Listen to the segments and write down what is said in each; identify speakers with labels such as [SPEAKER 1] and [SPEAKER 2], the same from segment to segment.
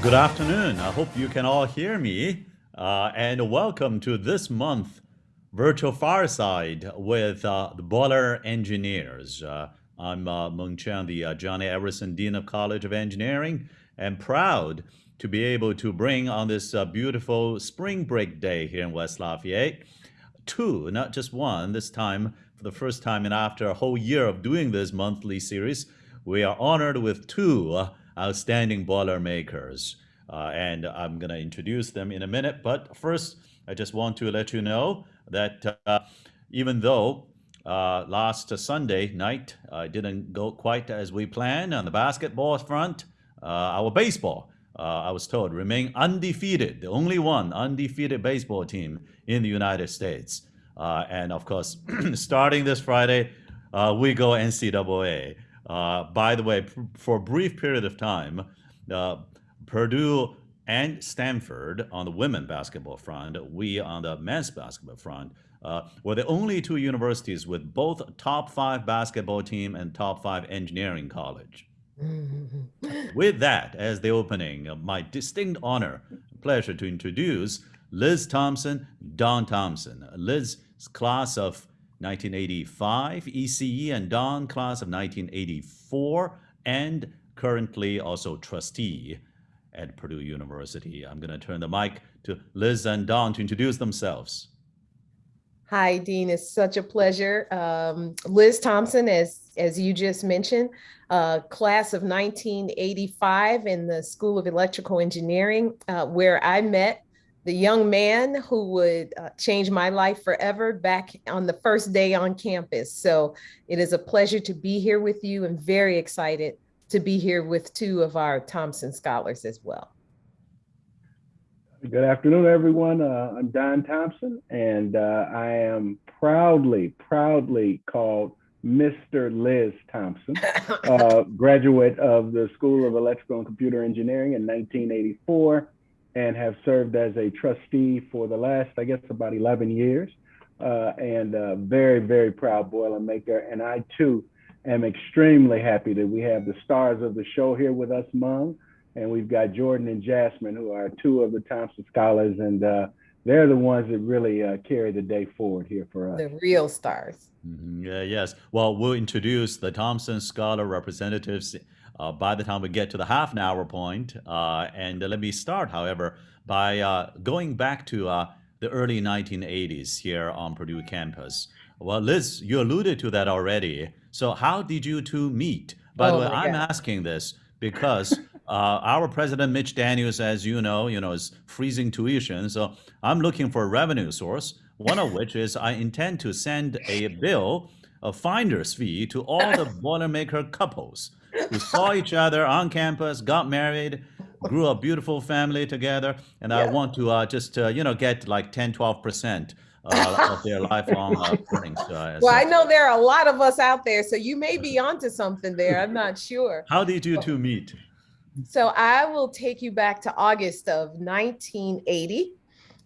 [SPEAKER 1] Good afternoon. I hope you can all hear me. Uh, and welcome to this month virtual fireside with uh, the Boiler Engineers. Uh, I'm uh, Mung Chiang, the uh, John A. Edwardson Dean of College of Engineering, and proud to be able to bring on this uh, beautiful spring break day here in West Lafayette, two, not just one, this time for the first time and after a whole year of doing this monthly series, we are honored with two outstanding boiler makers. Uh, and I'm going to introduce them in a minute. But first, I just want to let you know that uh, even though uh, last Sunday night uh, didn't go quite as we planned on the basketball front, uh, our baseball, uh, I was told, remain undefeated, the only one undefeated baseball team in the United States. And of course, starting this Friday, we go NCAA. By the way, for a brief period of time, Purdue and Stanford on the women basketball front, we on the men's basketball front, uh, were the only two universities with both top five basketball team and top five engineering college. with that as the opening, my distinct honor, pleasure to introduce Liz Thompson, Don Thompson. Liz's class of 1985 ECE and Don class of 1984 and currently also trustee at Purdue University. I'm going to turn the mic to Liz and Don to introduce themselves.
[SPEAKER 2] Hi, Dean. It's such a pleasure. Um, Liz Thompson, as, as you just mentioned, uh, class of 1985 in the School of Electrical Engineering, uh, where I met the young man who would uh, change my life forever back on the first day on campus. So it is a pleasure to be here with you and very excited to be here with two of our Thompson scholars as well.
[SPEAKER 3] Good afternoon, everyone. Uh, I'm Don Thompson, and uh, I am proudly, proudly called Mr. Liz Thompson, uh, graduate of the School of Electrical and Computer Engineering in 1984, and have served as a trustee for the last, I guess, about 11 years. Uh, and very, very proud Boilermaker. And I too am extremely happy that we have the stars of the show here with us, Mung. And we've got Jordan and Jasmine, who are two of the Thompson Scholars, and uh, they're the ones that really uh, carry the day forward here for us.
[SPEAKER 2] The real stars.
[SPEAKER 1] Mm -hmm. yeah, yes. Well, we'll introduce the Thompson Scholar representatives uh, by the time we get to the half an hour point. Uh, and let me start, however, by uh, going back to uh, the early 1980s here on Purdue campus. Well, Liz, you alluded to that already. So how did you two meet? By oh the way, I'm God. asking this because uh, our president, Mitch Daniels, as you know, you know, is freezing tuition. So I'm looking for a revenue source, one of which is I intend to send a bill, a finder's fee to all the Boilermaker couples who saw each other on campus, got married, grew a beautiful family together. And yeah. I want to uh, just, uh, you know, get like 10, 12% uh, of their lifelong uh, earnings. Uh,
[SPEAKER 2] well, I know there are a lot of us out there, so you may be onto something there. I'm not sure.
[SPEAKER 1] How did you two meet?
[SPEAKER 2] So I will take you back to August of 1980.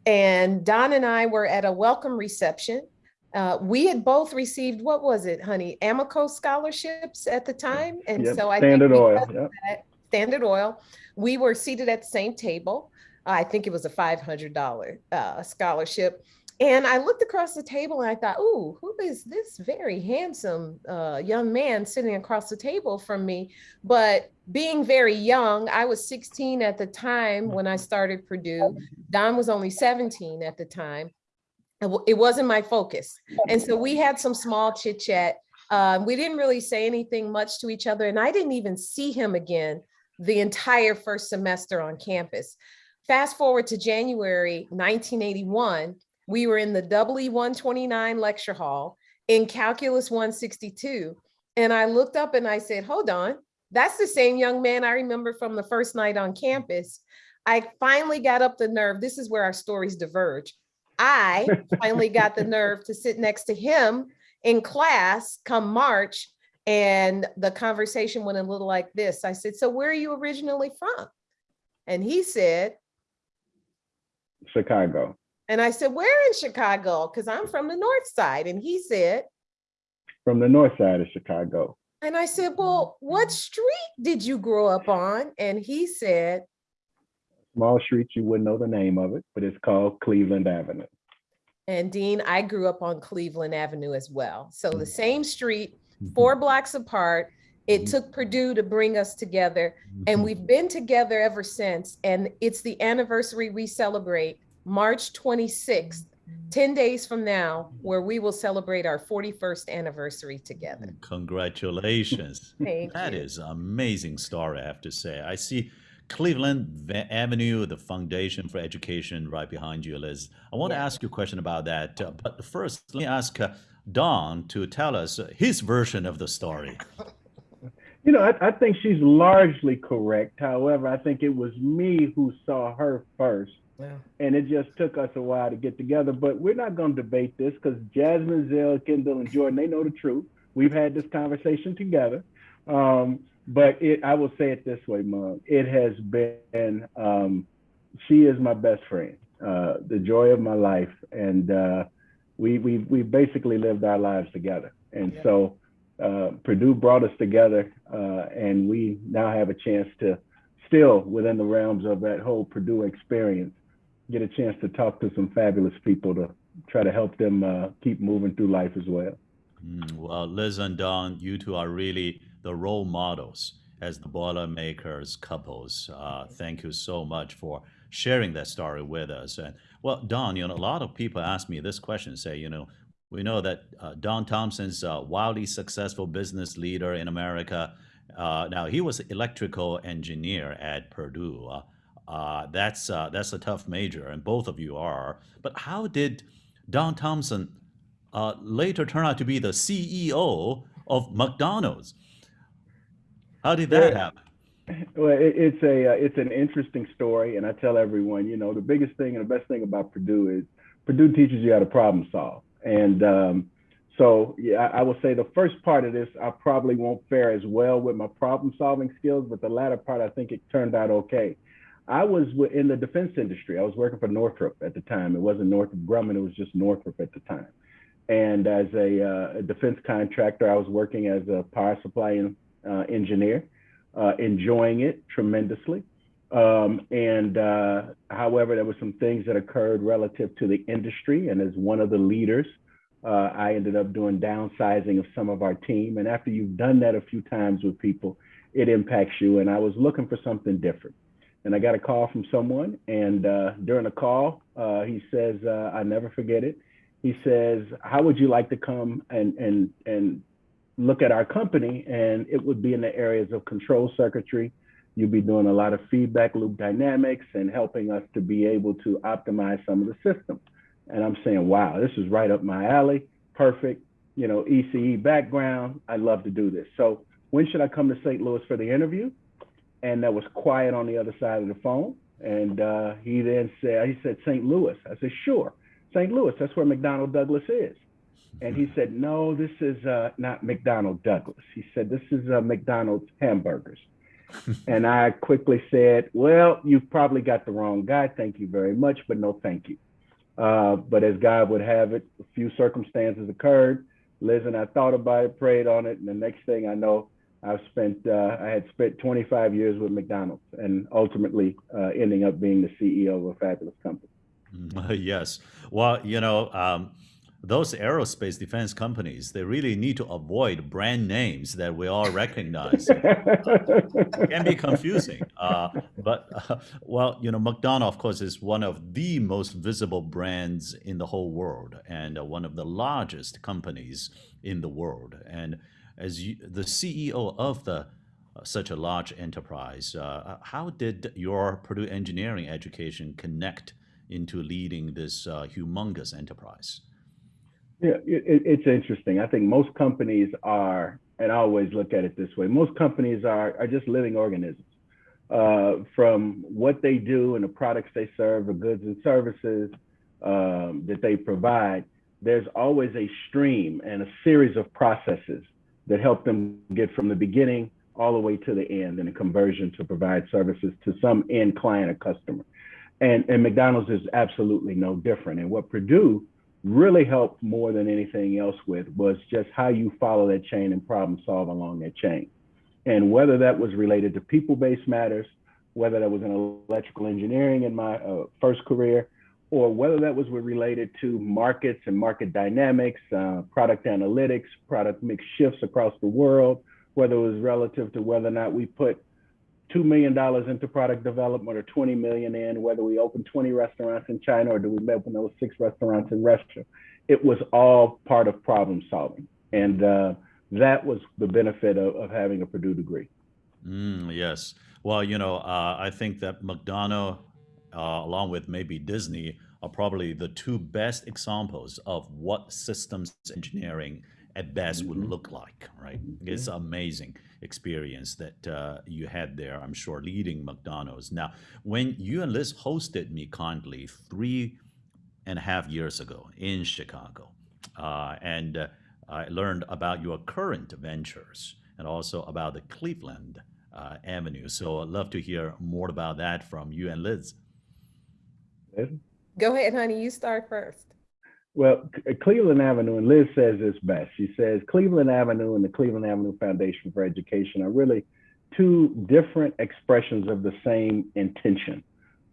[SPEAKER 2] And Don and I were at a welcome reception. Uh, we had both received, what was it, honey, Amoco scholarships at the time. And
[SPEAKER 3] yep,
[SPEAKER 2] so I
[SPEAKER 3] Standard Oil. Yep.
[SPEAKER 2] That, Standard Oil. We were seated at the same table. I think it was a $500 uh, scholarship. And I looked across the table and I thought, ooh, who is this very handsome uh, young man sitting across the table from me? But being very young, I was 16 at the time when I started Purdue. Don was only 17 at the time. It wasn't my focus. And so we had some small chit chat. Um, we didn't really say anything much to each other. And I didn't even see him again the entire first semester on campus. Fast forward to January 1981, we were in the WE129 lecture hall in Calculus 162. And I looked up and I said, hold on, that's the same young man I remember from the first night on campus. I finally got up the nerve. This is where our stories diverge. I finally got the nerve to sit next to him in class come March. And the conversation went a little like this. I said, so where are you originally from? And he said,
[SPEAKER 3] Chicago.
[SPEAKER 2] And I said, where in Chicago? Because I'm from the north side. And he said,
[SPEAKER 3] from the north side of Chicago.
[SPEAKER 2] And I said, well, what street did you grow up on? And he said,
[SPEAKER 3] small street, you wouldn't know the name of it, but it's called Cleveland Avenue.
[SPEAKER 2] And Dean, I grew up on Cleveland Avenue as well. So the
[SPEAKER 1] Mm.
[SPEAKER 2] same street,
[SPEAKER 1] Mhm.
[SPEAKER 2] four blocks apart. It
[SPEAKER 1] Mhm.
[SPEAKER 2] took Purdue to bring us together and we've been together ever since. And it's the anniversary we celebrate March 26th, 10 days from now, where we will celebrate our 41st anniversary together.
[SPEAKER 1] Congratulations.
[SPEAKER 2] Thank
[SPEAKER 1] That
[SPEAKER 2] you.
[SPEAKER 1] is amazing story, I have to say. I see Cleveland Avenue, the Foundation for Education, right behind you, Liz. I want to ask you a question about that, uh, but first, let me ask uh, Don to tell us uh, his version of the story.
[SPEAKER 3] You know, I, I think she's largely correct. However, I think it was me who saw her first,
[SPEAKER 2] Wow.
[SPEAKER 3] and it just took us a while to get together. But we're not going to debate this because Jasmine, Zell, Kendall, and Jordan, they know the truth. We've had this conversation together. Um, but it, I will say it this way, Mung. It has been, um, she is my best friend, uh, the joy of my life. And uh, we, we, we basically lived our lives together. And
[SPEAKER 2] Yeah.
[SPEAKER 3] so uh, Purdue brought us together, uh, and we now have a chance to still, within the realms of that whole Purdue experience, get a chance to talk to some fabulous people to try to help them uh, keep moving through life as well.
[SPEAKER 1] Mm, well, Liz and Don, you two are really the role models as the Boilermakers couples. Uh, thank you so much for sharing that story with us. And well, Don, you know, a lot of people ask me this question, say, you know, we know that uh, Don Thompson's a wildly successful business leader in America. Uh, now, he was electrical engineer at Purdue. Uh, uh, that's uh, that's a tough major, and both of you are. But how did Don Thompson uh, later turn out to be the CEO of McDonald's? How did that happen?
[SPEAKER 3] Well, it, it's a uh, it's an interesting story, and I tell everyone, you know, the biggest thing and the best thing about Purdue is Purdue teaches you how to problem solve, and um, so yeah, I, I will say the first part of this I probably won't fare as well with my problem solving skills, but the latter part I think it turned out okay. I was in the defense industry. I was working for Northrop at the time. It wasn't Northrop Grumman; it was just Northrop at the time. And as a, uh, a defense contractor, I was working as a power supply en- uh, engineer uh, enjoying it tremendously. Um, and uh, however, there were some things that occurred relative to the industry. And as one of the leaders, uh, I ended up doing downsizing of some of our team. And after you've done that a few times with people, it impacts you. And I was looking for something different. And I got a call from someone. And uh, during the call, uh, he says, I never forget it. He says, How would you like to come and, and, and look at our company and it would be in the areas of control circuitry. You'd be doing a lot of feedback loop dynamics and helping us to be able to optimize some of the systems. And I'm saying, wow, this is right up my alley. Perfect. You know, ECE background. I'd love to do this. So when should I come to St. Louis for the interview? And that was quiet on the other side of the phone. And uh, he then said, he said, St. Louis. I said, sure. St. Louis, that's where McDonnell Douglas is. And he said, no, this is uh, not McDonnell Douglas. He said, this is uh, McDonald's hamburgers. and I quickly said, well, you've probably got the wrong guy. Thank you very much, but no thank you. Uh, but as God would have it, a few circumstances occurred. Liz and I thought about it, prayed on it, and the next thing I know, I've spent, uh, I had spent 25 years with McDonald's and ultimately uh, ending up being the CEO of a fabulous company.
[SPEAKER 1] yes. Well, you know, um, those aerospace defense companies, they really need to avoid brand names that we all recognize. it can be confusing. Uh, but, uh, well, you know, McDonald, of course, is one of the most visible brands in the whole world and uh, one of the largest companies in the world. And as you, the CEO of the uh, such a large enterprise, uh, how did your Purdue engineering education connect into leading this uh, humongous enterprise?
[SPEAKER 3] Yeah, it, it's interesting. I think most companies are, and I always look at it this way: most companies are are just living organisms. Uh, from what they do and the products they serve, the goods and services um, that they provide, there's always a stream and a series of processes that help them get from the beginning all the way to the end in a conversion to provide services to some end client or customer. And, and McDonald's is absolutely no different. And what Purdue really helped more than anything else with was just how you follow that chain and problem solve along that chain. And whether that was related to people based matters, whether that was in electrical engineering in my uh, first career, or whether that was related to markets and market dynamics, uh, product analytics, product mix shifts across the world, whether it was relative to whether or not we put $2 million into product development or 20 million in, whether we open 20 restaurants in China or do we open those six restaurants in Russia. It was all part of problem solving. And uh, that was the benefit of, of having a Purdue degree.
[SPEAKER 1] Mm, yes. Well, you know, uh, I think that McDonald's, uh, along with maybe Disney, are probably the two best examples of what systems engineering at best would
[SPEAKER 3] Mhm.
[SPEAKER 1] look like, right? It's amazing experience that uh, you had there, I'm sure, leading McDonald's. Now, when you and Liz hosted me kindly three and a half years ago in Chicago, uh, and uh, I learned about your current ventures and also about the Cleveland uh, Avenue. So I'd love to hear more about that from you and Liz.
[SPEAKER 2] Go ahead, honey. You start first.
[SPEAKER 3] Well, Cleveland Avenue, and Liz says this best. She says Cleveland Avenue and the Cleveland Avenue Foundation for Education are really two different expressions of the same intention,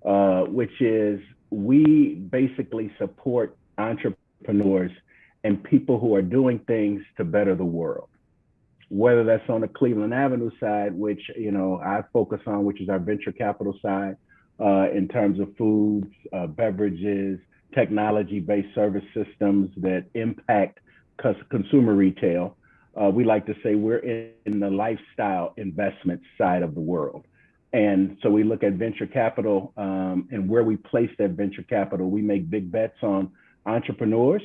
[SPEAKER 3] uh, which is we basically support entrepreneurs and people who are doing things to better the world. Whether that's on the Cleveland Avenue side, which you know I focus on, which is our venture capital side, uh, in terms of foods, uh, beverages, technology-based service systems that impact consumer retail. Uh, we like to say we're in, in the lifestyle investment side of the world. And so we look at venture capital um, and where we place that venture capital. We make big bets on entrepreneurs.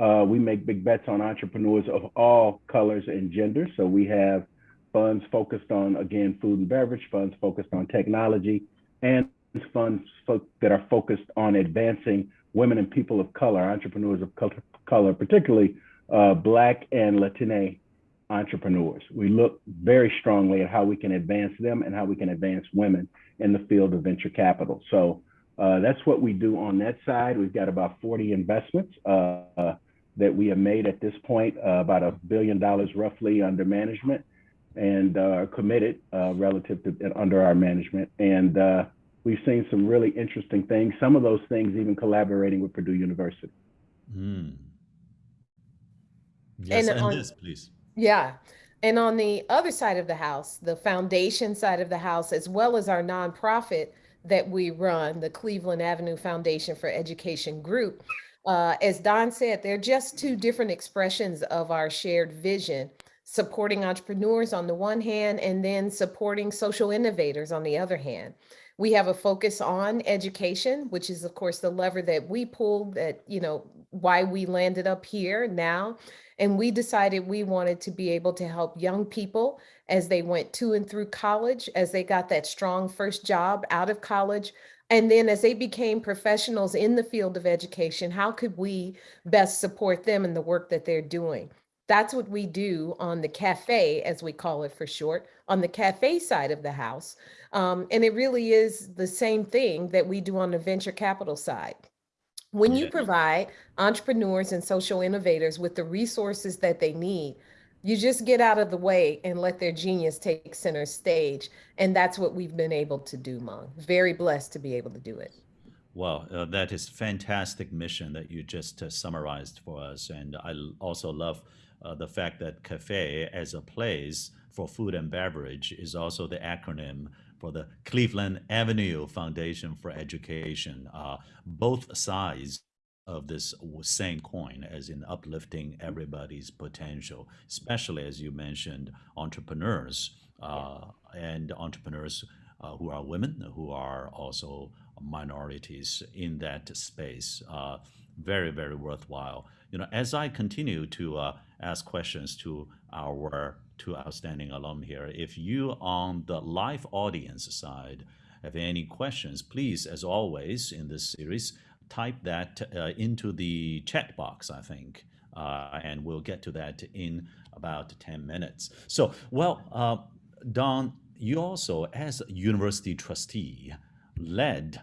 [SPEAKER 3] Uh, we make big bets on entrepreneurs of all colors and genders. So we have funds focused on, again, food and beverage, funds focused on technology, and funds fo- that are focused on advancing women and people of color, entrepreneurs of col- color, particularly uh, Black and Latina entrepreneurs. We look very strongly at how we can advance them and how we can advance women in the field of venture capital. So uh, that's what we do on that side. We've got about 40 investments uh, uh, that we have made at this point, uh, about a billion dollars roughly under management and uh, committed relative to under our management. And we've seen some really interesting things. Some of those things even collaborating with Purdue University.
[SPEAKER 1] Mm. Yes,
[SPEAKER 2] And
[SPEAKER 1] and
[SPEAKER 2] on-
[SPEAKER 1] Liz, please.
[SPEAKER 2] Yeah. And on the other side of the house, the foundation side of the house, as well as our nonprofit that we run, the Cleveland Avenue Foundation for Education Group, uh, as Don said, they're just two different expressions of our shared vision, supporting entrepreneurs on the one hand, and then supporting social innovators on the other hand. We have a focus on education, which is, of course, the lever that we pulled that, you know, why we landed up here now. And we decided we wanted to be able to help young people as they went to and through college, as they got that strong first job out of college. And then as they became professionals in the field of education, how could we best support them in the work that they're doing? That's what we do on the cafe, as we call it for short, on the cafe side of the house. Um, and it really is the same thing that we do on the venture capital side. When you provide entrepreneurs and social innovators with the resources that they need, you just get out of the way and let their genius take center stage. And that's what we've been able to do, Mung. Very blessed to be able to do it.
[SPEAKER 1] Well, uh, that is fantastic mission that you just uh, summarized for us, and I also love uh, the fact that cafe as a place for food and beverage is also the acronym for the Cleveland Avenue Foundation for Education. Uh, both sides of this same coin, as in uplifting everybody's potential, especially as you mentioned, entrepreneurs uh, and entrepreneurs uh, who are women, who are also minorities in that space. Uh, very, very worthwhile. You know, as I continue to uh, ask questions to our two outstanding alum here, if you on the live audience side have any questions, please, as always in this series, type that uh, into the chat box, I think, uh, and we'll get to that in about 10 minutes. So, well, uh, Don, you also, as a university trustee, led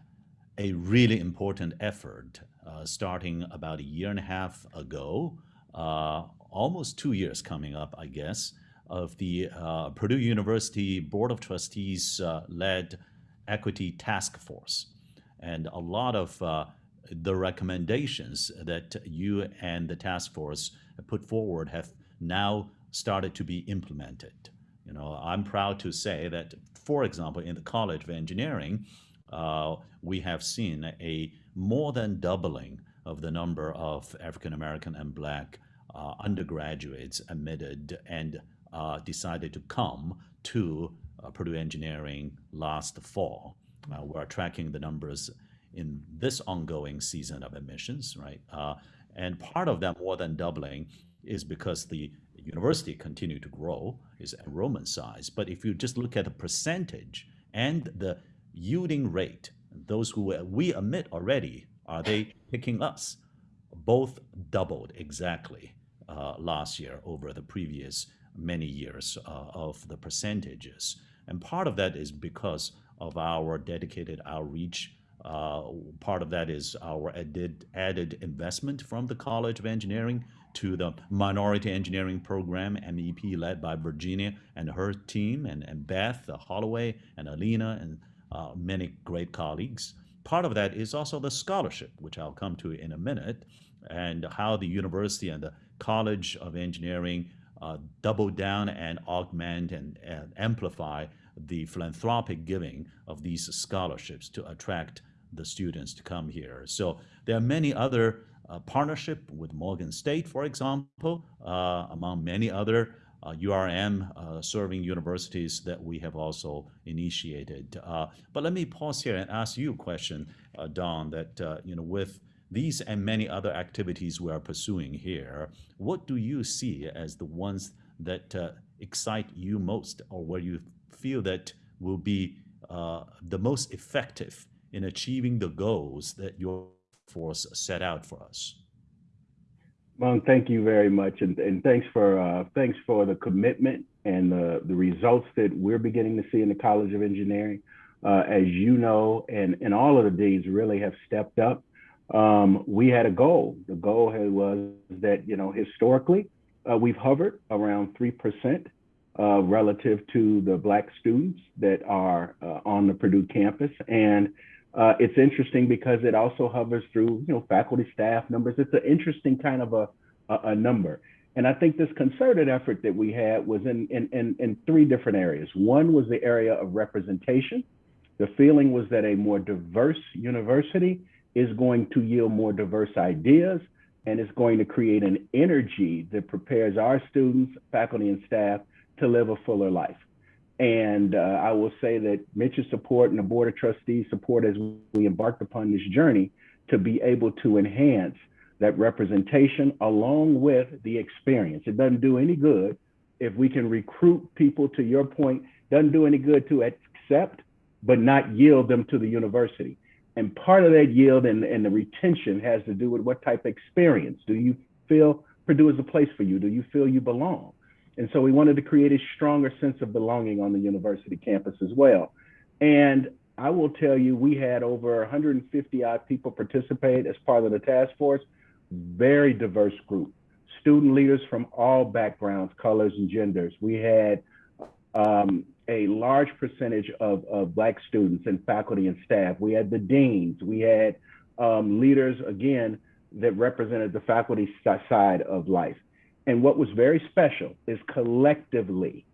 [SPEAKER 1] a really important effort uh, starting about a year and a half ago, uh, almost two years coming up, I guess, of the uh, Purdue University Board of Trustees uh, led equity task force. And a lot of uh, the recommendations that you and the task force put forward have now started to be implemented. You know, I'm proud to say that, for example, in the College of Engineering, uh, we have seen a more than doubling of the number of African American and Black uh, undergraduates admitted and uh, decided to come to uh, Purdue Engineering last fall. Uh, we're tracking the numbers in this ongoing season of admissions, right? Uh, and part of that more than doubling is because the university continued to grow its enrollment size. But if you just look at the percentage and the yielding rate, those who we admit already, are they picking us? Both doubled exactly uh, last year over the previous many years uh, of the percentages. And part of that is because of our dedicated outreach. Uh, part of that is our added, added investment from the College of Engineering to the Minority Engineering Program, MEP, led by Virginia and her team, and, and Beth uh, Holloway and Alina and uh, many great colleagues. Part of that is also the scholarship, which I'll come to in a minute, and how the university and the College of Engineering uh, double down and augment and, and amplify the philanthropic giving of these scholarships to attract the students to come here. So there are many other uh, partnership with Morgan State, for example, uh, among many other uh, URM uh, serving universities that we have also initiated. Uh, but let me pause here and ask you a question, uh, Don, that, you know, with these and many other activities we are pursuing here, what do you see as the ones that excite you most or where you feel that will be the most effective in achieving the goals that your force set out for us.
[SPEAKER 3] Well, thank you very much, and, and thanks for uh, thanks for the commitment and the the results that we're beginning to see in the College of Engineering. Uh, as you know, and and all of the deans really have stepped up. Um, we had a goal. The goal was that you know historically uh, we've hovered around three percent uh, relative to the Black students that are uh, on the Purdue campus, and uh, it's interesting because it also hovers through, you know, faculty staff numbers. It's an interesting kind of a, a, a number. And I think this concerted effort that we had was in, in, in, in three different areas. One was the area of representation. The feeling was that a more diverse university is going to yield more diverse ideas and is going to create an energy that prepares our students, faculty, and staff to live a fuller life. And uh, I will say that Mitch's support and the Board of Trustees support as we embarked upon this journey to be able to enhance that representation along with the experience. It doesn't do any good if we can recruit people, to your point, doesn't do any good to accept, but not yield them to the university. And part of that yield and, and the retention has to do with what type of experience. Do you feel Purdue is a place for you? Do you feel you belong? And so we wanted to create a stronger sense of belonging on the university campus as well. And I will tell you, we had over 150 odd people participate as part of the task force, very diverse group, student leaders from all backgrounds, colors, and genders. We had um, a large percentage of, of Black students and faculty and staff. We had the deans, we had um, leaders, again, that represented the faculty side of life. And what was very special is collectively,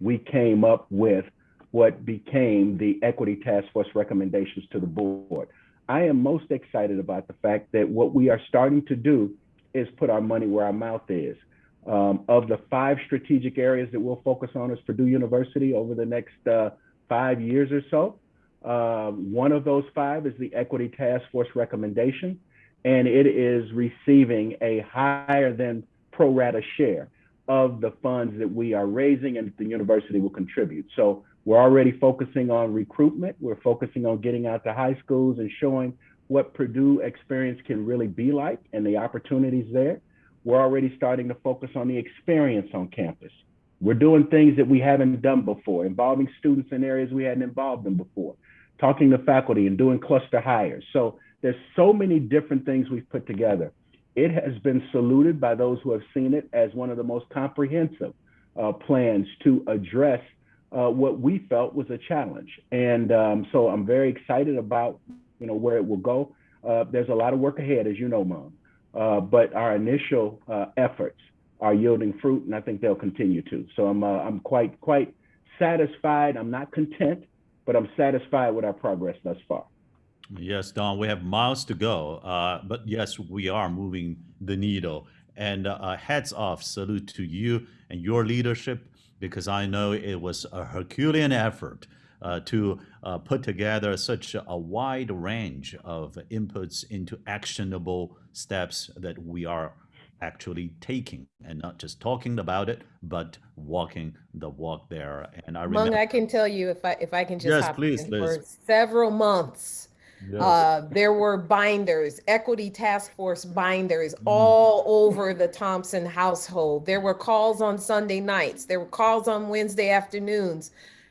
[SPEAKER 3] we came up with what became the Equity Task Force recommendations to the board. I am most excited about the fact that what we are starting to do is put our money where our mouth is. Um, of the five strategic areas that we'll focus on as Purdue University over the next uh, five years or so, uh, one of those five is the Equity Task Force recommendation, and it is receiving a higher than pro rata share of the funds that we are raising and the university will contribute. So we're already focusing on recruitment. We're focusing on getting out to high schools and showing what Purdue experience can really be like and the opportunities there. We're already starting to focus on the experience on campus. We're doing things that we haven't done before, involving students in areas we hadn't involved them before, talking to faculty and doing cluster hires. So there's so many different things we've put together it has been saluted by those who have seen it as one of the most comprehensive uh, plans to address uh, what we felt was a challenge. And um, so I'm very excited about, you know, where it will go. Uh, there's a lot of work ahead, as you know, Mung. Uh, but our initial uh, efforts are yielding fruit, and I think they'll continue to. So I'm uh, I'm quite quite satisfied. I'm not content, but I'm satisfied with our progress thus far.
[SPEAKER 1] Yes, Don, we have miles to go, uh, but yes, we are moving the needle. And uh, hats off, salute to you and your leadership, because I know it was a Herculean effort uh, to uh, put together such a wide range of inputs into actionable steps that we are actually taking and not just talking about it, but walking the walk there. And I
[SPEAKER 2] Mung, I can tell you if I if I can just
[SPEAKER 1] Yes, please, Liz.
[SPEAKER 2] for several months.
[SPEAKER 1] Yes.
[SPEAKER 2] Uh, there were binders, equity task force binders
[SPEAKER 1] Mm.
[SPEAKER 2] all over the Thompson household. There were calls on Sunday nights. There were calls on Wednesday afternoons.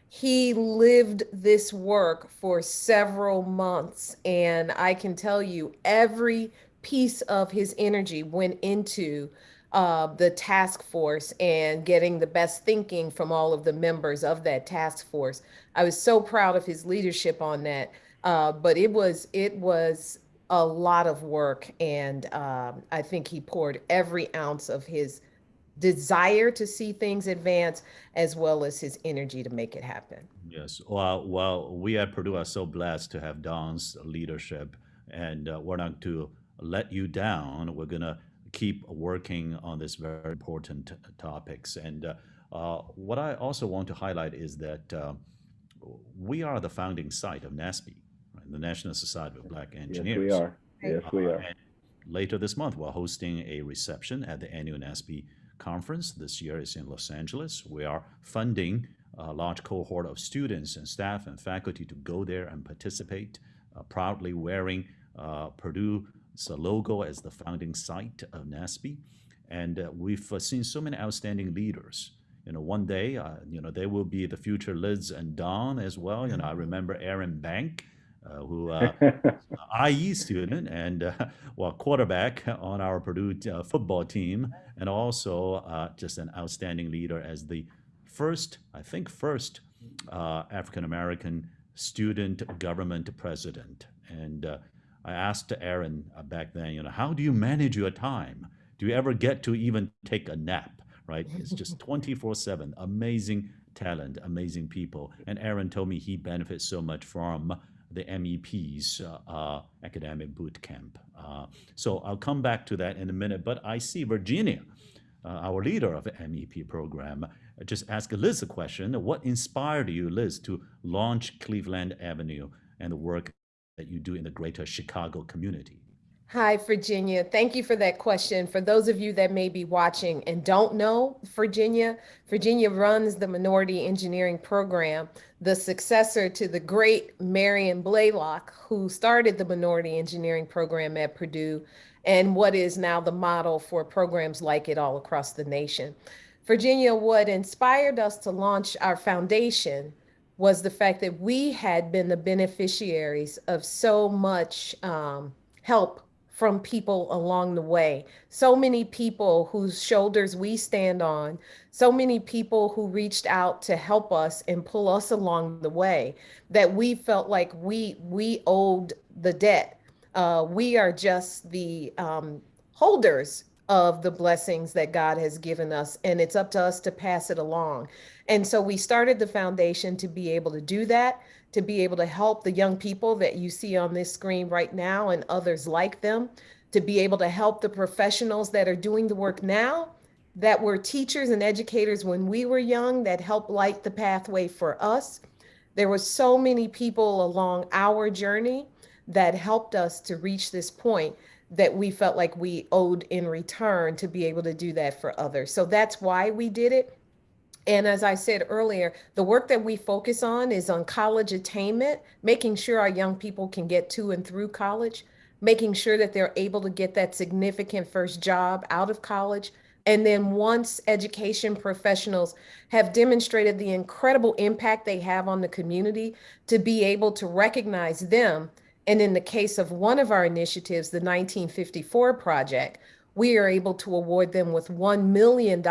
[SPEAKER 2] He lived this work for several months. And I can tell you, every piece of his energy went into uh, the task force and getting the best thinking from all of the members of that task force. I was so proud of his leadership on that. Uh, but it was it was a lot of work, and um, I think he poured every ounce of his desire to see things advance, as well as his energy to make it happen.
[SPEAKER 1] Yes, well, well, we at Purdue are so blessed to have Don's leadership, and uh, we're not to let you down. We're gonna keep working on this very important topics. And uh, uh, what I also want to highlight is that uh, we are the founding site of NSBE, right? the National Society of Black Engineers.
[SPEAKER 3] Yes, we are. Yes, we
[SPEAKER 1] Uh,
[SPEAKER 3] are.
[SPEAKER 1] and later this month, we're hosting a reception at the annual NSBE conference. This year is in Los Angeles. We are funding a large cohort of students and staff and faculty to go there and participate, uh, proudly wearing uh, Purdue's logo as the founding site of NSBE. And uh, we've uh, seen so many outstanding leaders. You know, one day, uh, you know, they will be the future Liz and Don as well. You know, I remember Aaron Bank, uh, who uh, IE student and uh, well quarterback on our Purdue uh, football team, and also uh, just an outstanding leader as the first, I think, first uh, African American student government president. And uh, I asked Aaron uh, back then, you know, how do you manage your time? Do you ever get to even take a nap? Right? It's just 24 7. Amazing talent, amazing people. And Aaron told me he benefits so much from the MEP's uh, uh, academic boot camp. Uh, so I'll come back to that in a minute. But I see Virginia, uh, our leader of the MEP program, uh, just ask Liz a question. What inspired you, Liz, to launch Cleveland Avenue and the work that you do in the greater Chicago community?
[SPEAKER 2] Hi, Virginia. Thank you for that question. For those of you that may be watching and don't know Virginia, Virginia runs the Minority Engineering Program, the successor to the great Marion Blalock, who started the Minority Engineering Program at Purdue, and what is now the model for programs like it all across the nation. Virginia, what inspired us to launch our foundation was the fact that we had been the beneficiaries of so much um, help from people along the way. So many people whose shoulders we stand on, so many people who reached out to help us and pull us along the way that we felt like we we owed the debt. Uh, we are just the um, holders of the blessings that God has given us, and it's up to us to pass it along. And so we started the foundation to be able to do that, to be able to help the young people that you see on this screen right now and others like them, to be able to help the professionals that are doing the work now that were teachers and educators when we were young that helped light the pathway for us. There were so many people along our journey that helped us to reach this point that we felt like we owed in return to be able to do that for others. So that's why we did it. And as I said earlier, the work that we focus on is on college attainment, making sure our young people can get to and through college, making sure that they're able to get that significant first job out of college. And then once education professionals have demonstrated the incredible impact they have on the community, to be able to recognize them. And in the case of one of our initiatives, the 1954 Project, we are able to award them with $1 million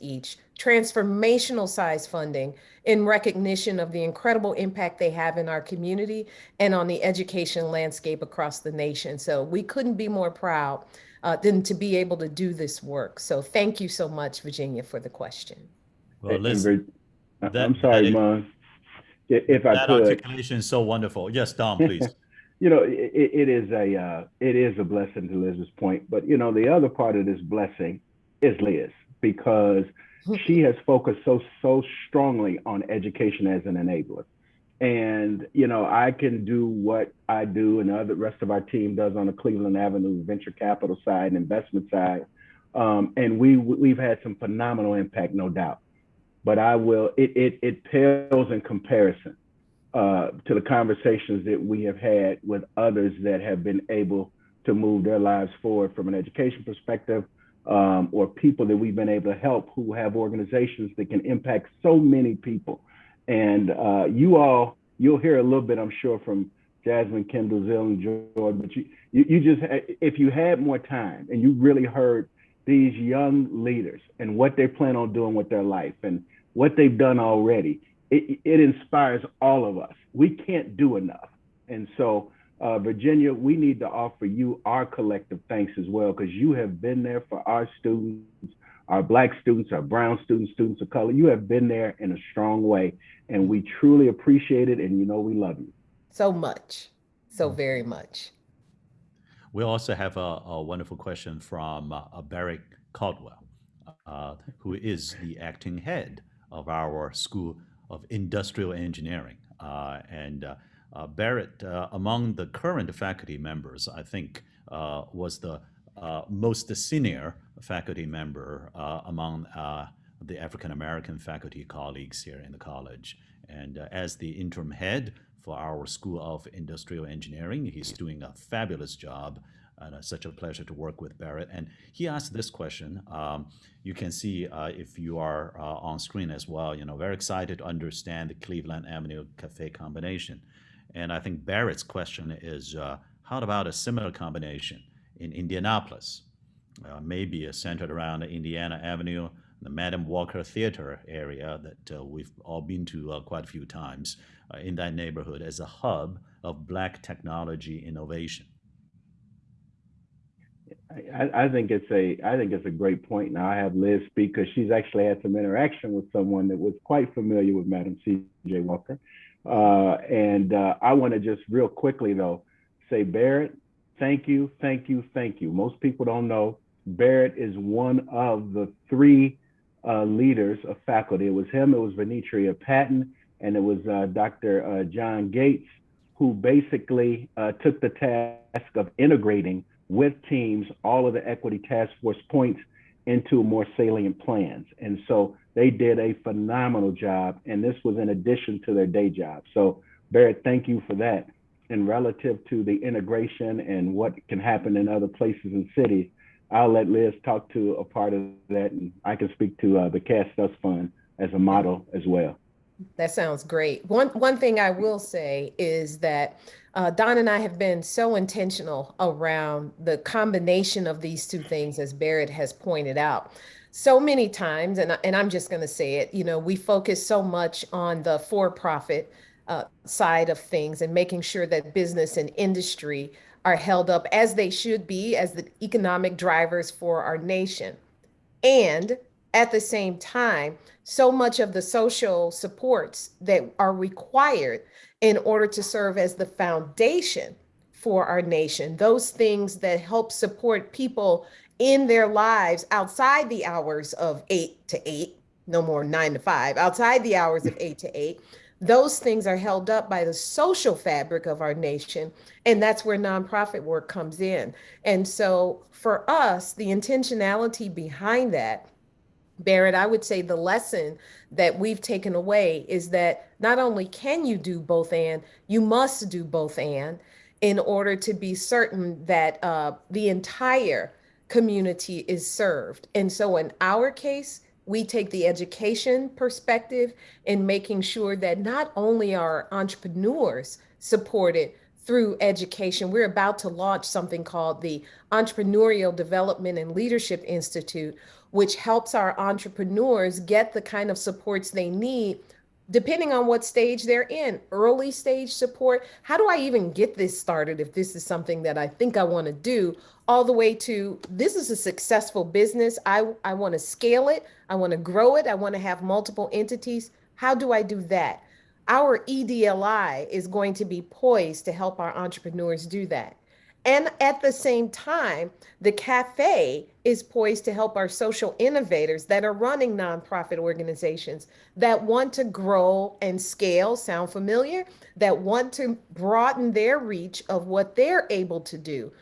[SPEAKER 2] each, transformational size funding in recognition of the incredible impact they have in our community and on the education landscape across the nation. So we couldn't be more proud uh, than to be able to do this work. So thank you so much, Virginia, for the question.
[SPEAKER 1] Well,
[SPEAKER 3] And
[SPEAKER 1] listen, that-
[SPEAKER 3] I'm sorry,
[SPEAKER 1] that is-
[SPEAKER 3] Mung. If I
[SPEAKER 1] that
[SPEAKER 3] could,
[SPEAKER 1] articulation is so wonderful. Yes, Don, please.
[SPEAKER 3] you know, it, it is a uh, it is a blessing to Liz's point. But you know, the other part of this blessing is Liz because she has focused so so strongly on education as an enabler. And you know, I can do what I do, and the rest of our team does on the Cleveland Avenue venture capital side and investment side. Um, and we we've had some phenomenal impact, no doubt. But I will it it it pales in comparison uh, to the conversations that we have had with others that have been able to move their lives forward from an education perspective, um, or people that we've been able to help who have organizations that can impact so many people. And uh, you all, you'll hear a little bit, I'm sure, from Jasmine, Kendall, Zill, and Jordan, but you, you, you just, if you had more time and you really heard these young leaders and what they plan on doing with their life and what they've done already, it, it inspires all of us. We can't do enough. And so, uh, Virginia, we need to offer you our collective thanks as well, because you have been there for our students, our Black students, our Brown students, students of color. You have been there in a strong way, and we truly appreciate it. And you know, we love you.
[SPEAKER 2] So much, so very much.
[SPEAKER 1] We also have a, a wonderful question from uh, Barrett Caldwell, uh, who is the acting head of our School of Industrial Engineering. Uh, and uh, uh, Barrett, uh, among the current faculty members, I think uh, was the uh, most senior faculty member uh, among uh, the African American faculty colleagues here in the college. And uh, as the interim head for our School of Industrial Engineering, he's doing a fabulous job. And it's such a pleasure to work with Barrett. And he asked this question. Um, you can see uh, if you are uh, on screen as well, you know, very excited to understand the Cleveland Avenue Cafe combination. And I think Barrett's question is, uh, how about a similar combination in Indianapolis? Uh, maybe centered around Indiana Avenue, the Madam Walker Theater area that uh, we've all been to uh, quite a few times uh, in that neighborhood as a hub of Black technology innovation.
[SPEAKER 3] I, I think it's a I think it's a great point. Now I have Liz speak because she's actually had some interaction with someone that was quite familiar with Madam C.J. Walker. Uh, and uh, I want to just real quickly though say Barrett, thank you, thank you, thank you. Most people don't know Barrett is one of the three uh, leaders of faculty. It was him, it was Venetria Patton, and it was uh, Dr. Uh, John Gates who basically uh, took the task of integrating with teams all of the equity task force points into more salient plans. And so they did a phenomenal job. And this was in addition to their day job. So, Barrett, thank you for that. And relative to the integration and what can happen in other places and cities, I'll let Liz talk to a part of that. And I can speak to uh, the Cast Us Fund as a model as well.
[SPEAKER 2] That sounds great. One one thing I will say is that uh, Don and I have been so intentional around the combination of these two things, as Barrett has pointed out. So many times, and, and I'm just going to say it, you know, we focus so much on the for profit uh, side of things and making sure that business and industry are held up as they should be as the economic drivers for our nation. And at the same time, so much of the social supports that are required in order to serve as the foundation for our nation, those things that help support people in their lives outside the hours of eight to eight, no more nine to five, outside the hours of eight to eight, those things are held up by the social fabric of our nation. And that's where nonprofit work comes in. And so for us, the intentionality behind that Barrett, I would say the lesson that we've taken away is that not only can you do both and, you must do both and in order to be certain that uh, the entire community is served. And so in our case, we take the education perspective in making sure that not only are entrepreneurs supported through education. We're about to launch something called the Entrepreneurial Development and Leadership Institute, which helps our entrepreneurs get the kind of supports they need depending on what stage they're in early stage support. How do i even get this started if this is something that i think i want to do? All the way to this is a successful business. I i want to scale it. I want to grow it. I want to have multiple entities. How do i do that? Our edli is going to be poised to help our entrepreneurs do that and at the same time, the cafe is poised to help our social innovators that are running nonprofit organizations that want to grow and scale, sound familiar, that want to broaden their reach of what they're able to do.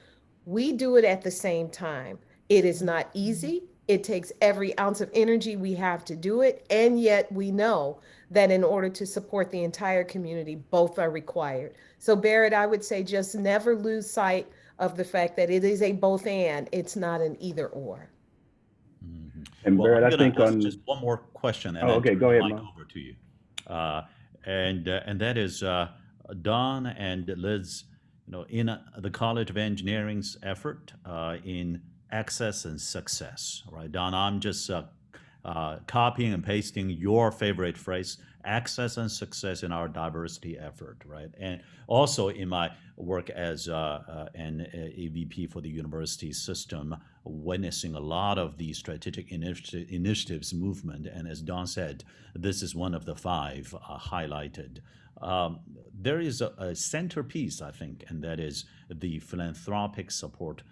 [SPEAKER 2] We do it at the same time. It is not easy. It takes every ounce of energy we have to do it. And yet we know that in order to support the entire community, both are required. So Barrett, I would say just never lose sight of the fact that it is a both and, it's not an either or.
[SPEAKER 1] Mhm.
[SPEAKER 3] And
[SPEAKER 1] Well,
[SPEAKER 3] Barrett,
[SPEAKER 1] I'm gonna
[SPEAKER 3] think
[SPEAKER 1] ask
[SPEAKER 3] on,
[SPEAKER 1] just one more question and
[SPEAKER 3] Oh,
[SPEAKER 1] then
[SPEAKER 3] okay,
[SPEAKER 1] turn
[SPEAKER 3] go
[SPEAKER 1] the
[SPEAKER 3] ahead,
[SPEAKER 1] mic
[SPEAKER 3] Mark.
[SPEAKER 1] over to you. Uh, and uh, and that is uh, Don and Liz, you know, in uh, the College of Engineering's effort uh, in access and success, right? Don, I'm just uh, copying and pasting your favorite phrase, access and success in our diversity effort, right? And also in my work as uh, uh, an uh, AVP for the university system, witnessing a lot of the strategic initi- initiatives movement. And as Don said, this is one of the five uh, highlighted. Um, there is a, a centerpiece, I think, and that is the philanthropic support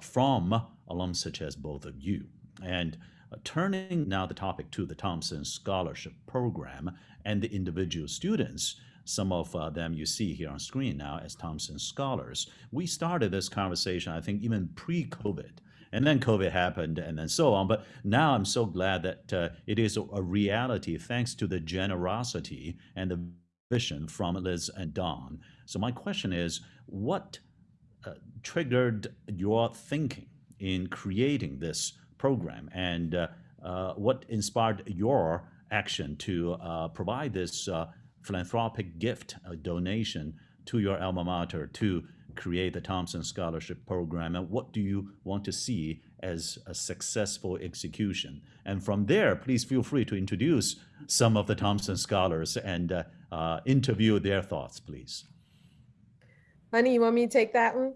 [SPEAKER 1] from alums such as both of you. And uh, turning now the topic to the Thompson Scholarship Program and the individual students, some of uh, them you see here on screen now as Thompson Scholars. We started this conversation, I think, even pre COVID. And then COVID happened, and then so on. But now I'm so glad that uh, it is a, a reality thanks to the generosity and the vision from Liz and Don. So, my question is what uh, triggered your thinking in creating this program and uh, uh, what inspired your action to uh, provide this philanthropic gift, donation to your alma mater to create the Thompson Scholarship Program? And what do you want to see as a successful execution? And from there, please feel free to introduce some of the Thompson scholars and uh, uh, interview their thoughts, please.
[SPEAKER 2] Honey, you want me to take that one?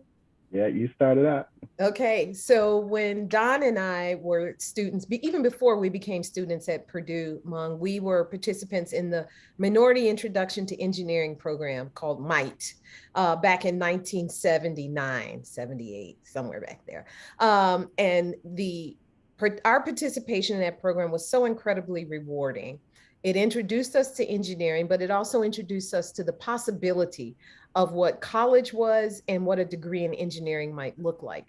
[SPEAKER 3] Yeah, you started out.
[SPEAKER 2] Okay, so when Don and I were students, even before we became students at Purdue, Mung, we were participants in the Minority Introduction to Engineering program called MITE uh, back in 1979, 78, somewhere back there. Um, and the our participation in that program was so incredibly rewarding. It introduced us to engineering, but it also introduced us to the possibility of what college was and what a degree in engineering might look like.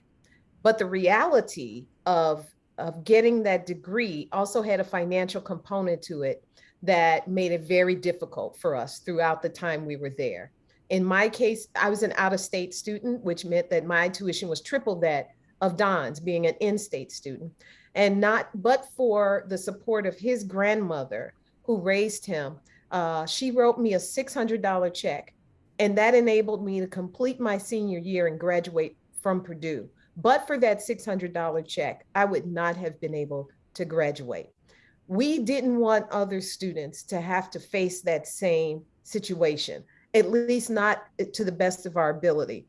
[SPEAKER 2] But the reality of, of getting that degree also had a financial component to it that made it very difficult for us throughout the time we were there. In my case, I was an out of state student, which meant that my tuition was triple that of Don's being an in state student. And not but for the support of his grandmother who raised him, uh, she wrote me a $600 check. And that enabled me to complete my senior year and graduate from Purdue. But for that $600 check, I would not have been able to graduate. We didn't want other students to have to face that same situation, at least not to the best of our ability.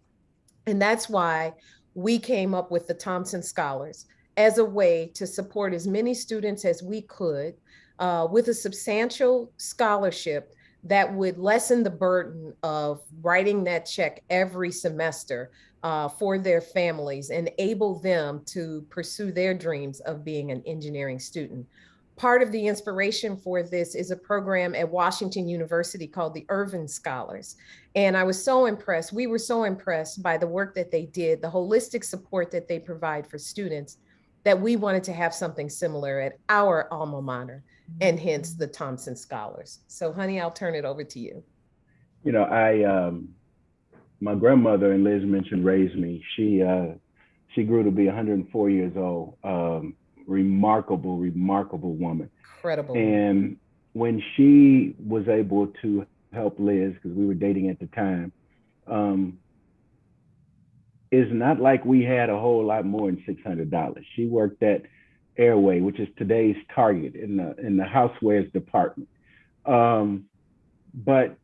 [SPEAKER 2] And that's why we came up with the Thompson Scholars as a way to support as many students as we could uh, with a substantial scholarship that would lessen the burden of writing that check every semester uh, for their families, and enable them to pursue their dreams of being an engineering student. Part of the inspiration for this is a program at Washington University called the Ervin Scholars. And I was so impressed, we were so impressed by the work that they did, the holistic support that they provide for students, that we wanted to have something similar at our alma mater and hence the Thompson Scholars. So, honey, I'll turn it over to you.
[SPEAKER 3] You know, I um, my grandmother and Liz mentioned raised me. She uh, she grew to be 104 years old. Um, remarkable, remarkable woman.
[SPEAKER 2] Incredible.
[SPEAKER 3] And when she was able to help Liz, because we were dating at the time, um, is not like we had a whole lot more than six hundred dollars. She worked at Ayr-Way, which is today's Target in the in the housewares department. Um, but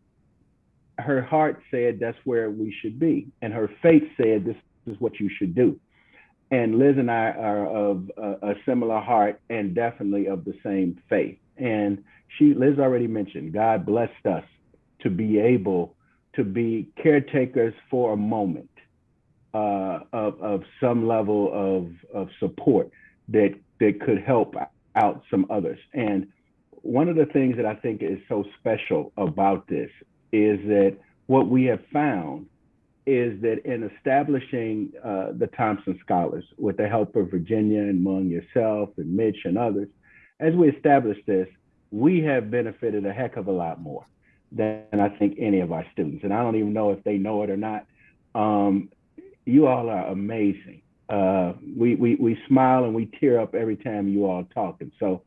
[SPEAKER 3] her heart said that's where we should be, and her faith said this is what you should do. And Liz and I are of a, a similar heart and definitely of the same faith. And she, Liz already mentioned, God blessed us to be able to be caretakers for a moment uh, of, of some level of, of support that, that could help out some others. And one of the things that I think is so special about this is that what we have found is that in establishing uh, the Thompson Scholars with the help of Virginia and Mung, yourself and Mitch and others, as we established this, we have benefited a heck of a lot more than I think any of our students. And I don't even know if they know it or not. Um, you all are amazing. Uh, we, we, we smile and we tear up every time you all talk. And so